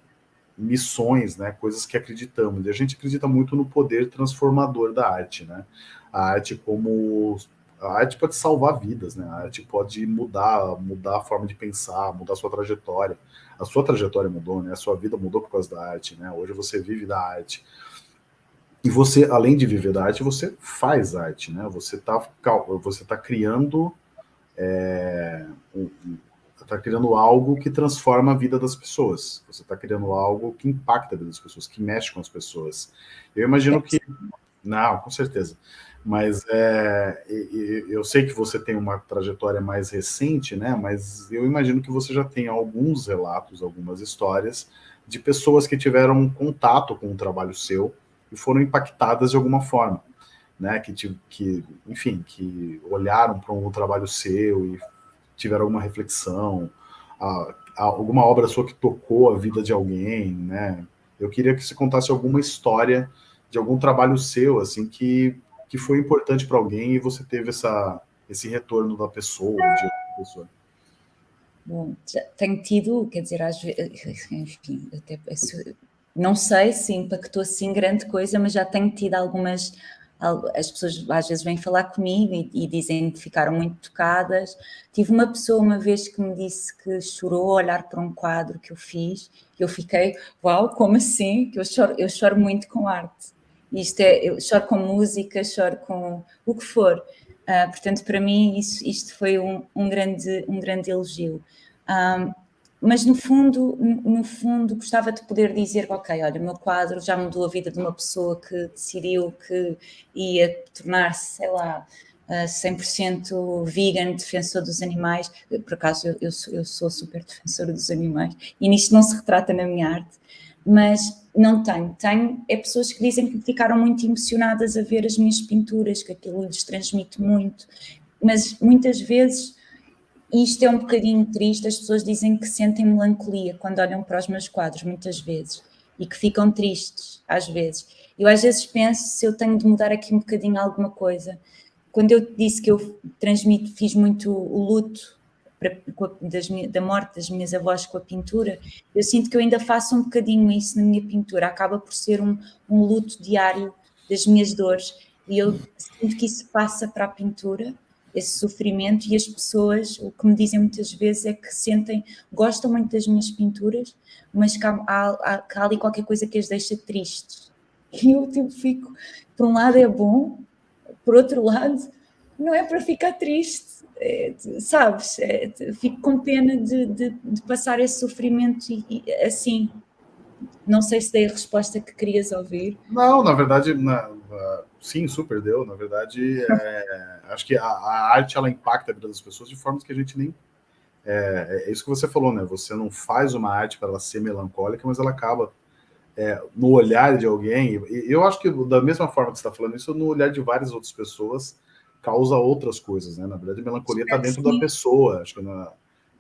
missões, né, coisas que acreditamos. E a gente acredita muito no poder transformador da arte, né? A arte como a arte pode salvar vidas, né? A arte pode mudar, mudar a forma de pensar, mudar a sua trajetória. A sua trajetória mudou, né? A sua vida mudou por causa da arte, né? Hoje você vive da arte. E você, além de viver da arte, você faz arte, né? Você está você tá criando é, está criando algo que transforma a vida das pessoas. Você está criando algo que impacta a vida das pessoas, que mexe com as pessoas. Eu imagino que... Não, com certeza mas é, eu sei que você tem uma trajetória mais recente, né? Mas eu imagino que você já tem alguns relatos, algumas histórias de pessoas que tiveram contato com o trabalho seu e foram impactadas de alguma forma, né? Que, que enfim, que olharam para um trabalho seu e tiveram alguma reflexão, a, a, alguma obra sua que tocou a vida de alguém, né? Eu queria que você contasse alguma história de algum trabalho seu, assim, que que foi importante para alguém e você teve essa, esse retorno da pessoa, de outra pessoa? Bom, tenho tido, quer dizer, às vezes, enfim, até, não sei se impactou assim grande coisa, mas já tenho tido algumas, as pessoas às vezes vêm falar comigo e, e, dizem que ficaram muito tocadas. Tive uma pessoa uma vez que me disse que chorou ao olhar para um quadro que eu fiz, e eu fiquei, uau, como assim? Que eu choro, eu choro muito com arte. Isto é, eu choro com música, choro com o que for. Uh, portanto, para mim, isso, isto foi um, um, grande, um grande elogio. Um, mas, no fundo, no, fundo, gostava de poder dizer, ok, olha, o meu quadro já mudou a vida de uma pessoa que decidiu que ia tornar-se, sei lá, uh, 100% vegan, defensor dos animais. Por acaso, eu, eu, sou, eu sou super defensora dos animais. E nisto não se retrata na minha arte. Mas não tenho. Tenho é pessoas que dizem que ficaram muito emocionadas a ver as minhas pinturas, que aquilo lhes transmite muito, mas muitas vezes, isto é um bocadinho triste, as pessoas dizem que sentem melancolia quando olham para os meus quadros, muitas vezes. e que ficam tristes, às vezes. Eu às vezes penso se eu tenho de mudar aqui um bocadinho alguma coisa. Quando eu disse que eu transmito, fiz muito o luto das, da morte das minhas avós com a pintura, eu sinto que eu ainda faço um bocadinho isso na minha pintura, acaba por ser um, um luto diário das minhas dores, e eu sinto que isso passa para a pintura, esse sofrimento, e as pessoas, o que me dizem muitas vezes é que sentem, gostam muito das minhas pinturas, mas que há, há, há ali qualquer coisa que as deixa tristes. E eu tipo, fico, por um lado é bom, por outro lado, não é para ficar triste, é, sabes? É, fico com pena de, de, de passar esse sofrimento e, e, assim. Não sei se dei a resposta que querias ouvir. Não, na verdade, na, sim, super deu. Na verdade, é, acho que a, a, arte ela impacta a vida das pessoas de formas que a gente nem. É, é isso que você falou, né? Você não faz uma arte para ela ser melancólica, mas ela acaba é, no olhar de alguém. E eu acho que da mesma forma que você está falando isso, no olhar de várias outras pessoas, causa outras coisas, né? Na verdade, a melancolia está dentro da pessoa. Acho que na,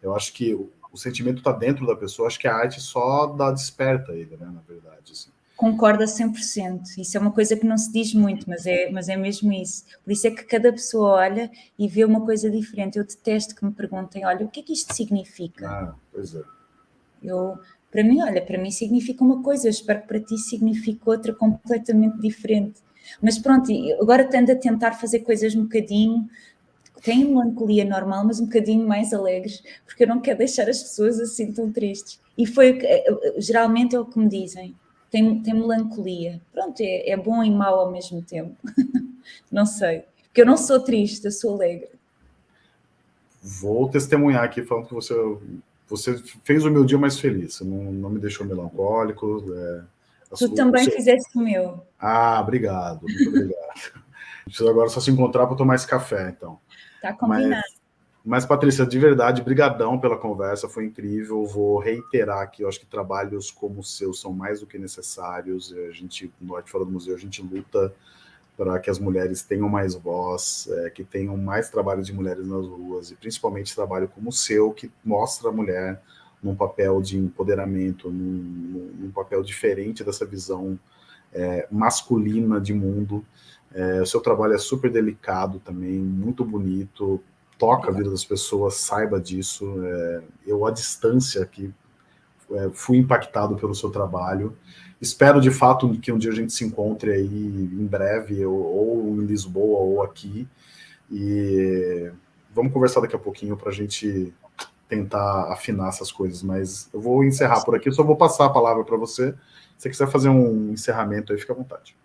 eu acho que o, o sentimento está dentro da pessoa, acho que a arte só dá desperta ele, né? Na verdade, assim. Concorda 100%. Isso é uma coisa que não se diz muito, mas é, mas é mesmo isso. Por isso é que cada pessoa olha e vê uma coisa diferente. Eu detesto que me perguntem, olha, o que é que isto significa? Ah, pois é. Eu, para mim, olha, para mim significa uma coisa, eu espero que para ti signifique outra completamente diferente. Mas pronto, agora tendo a tentar fazer coisas um bocadinho, tem melancolia normal, mas um bocadinho mais alegres, porque eu não quero deixar as pessoas assim tão tristes. E foi, eh, eh, geralmente é o que me dizem, tem, tem melancolia. Pronto, é, é bom e mau ao mesmo tempo. não sei, porque eu não sou triste, eu sou alegre. Vou testemunhar aqui falando que você, você fez o meu dia mais feliz, não, não me deixou melancólico, é Tu também seu... fizeste o meu. Ah, obrigado, muito obrigado. Preciso agora só se encontrar para tomar esse café, então. Tá combinado. Mas, mas, Patrícia, de verdade, brigadão pela conversa, foi incrível. Vou reiterar aqui, eu acho que trabalhos como o seu são mais do que necessários. A gente, no Arte Fora do Museu, a gente luta para que as mulheres tenham mais voz, é, que tenham mais trabalho de mulheres nas ruas, e principalmente trabalho como o seu, que mostra a mulher num papel de empoderamento, num, num papel diferente dessa visão é, masculina de mundo. É, o seu trabalho é super delicado também, muito bonito, toca a vida das pessoas, saiba disso. É, eu, à distância aqui, é, fui impactado pelo seu trabalho. Espero, de fato, que um dia a gente se encontre aí em breve, ou, ou em Lisboa, ou aqui. E vamos conversar daqui a pouquinho para a gente tentar afinar essas coisas, mas eu vou encerrar por aqui, só vou passar a palavra para você. Se você quiser fazer um encerramento aí, fica à vontade.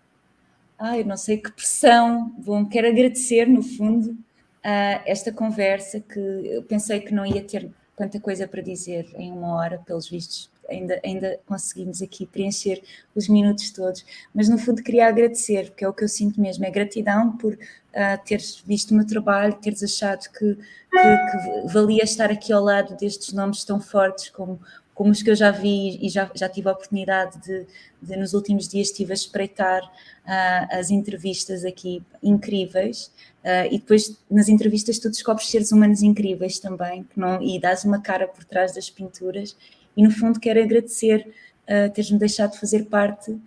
Ai, não sei que pressão. Bom, quero agradecer, no fundo, uh, esta conversa que eu pensei que não ia ter tanta coisa para dizer em uma hora, pelos vistos. Ainda, ainda conseguimos aqui preencher os minutos todos, mas no fundo queria agradecer, porque é o que eu sinto mesmo, é gratidão por uh, teres visto o meu trabalho, teres achado que, que, que, valia estar aqui ao lado destes nomes tão fortes como, como os que eu já vi e já, já tive a oportunidade de, de nos últimos dias estive a espreitar uh, as entrevistas aqui incríveis uh, e depois nas entrevistas tu descobres seres humanos incríveis também que não, e dás uma cara por trás das pinturas e no fundo quero agradecer uh, teres-me deixado fazer parte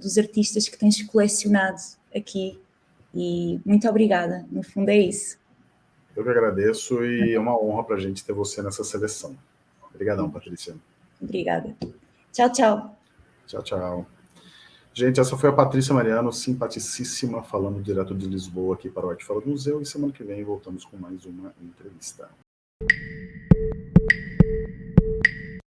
dos artistas que tens colecionado aqui e muito obrigada, no fundo é isso. Eu que agradeço e é uma honra para a gente ter você nessa seleção. Obrigadão, Patrícia. Obrigada. Tchau, tchau. Tchau, tchau. Gente, essa foi a Patrícia Mariano, simpaticíssima, falando direto de Lisboa aqui para o Arte Fora do Museu. E semana que vem voltamos com mais uma entrevista.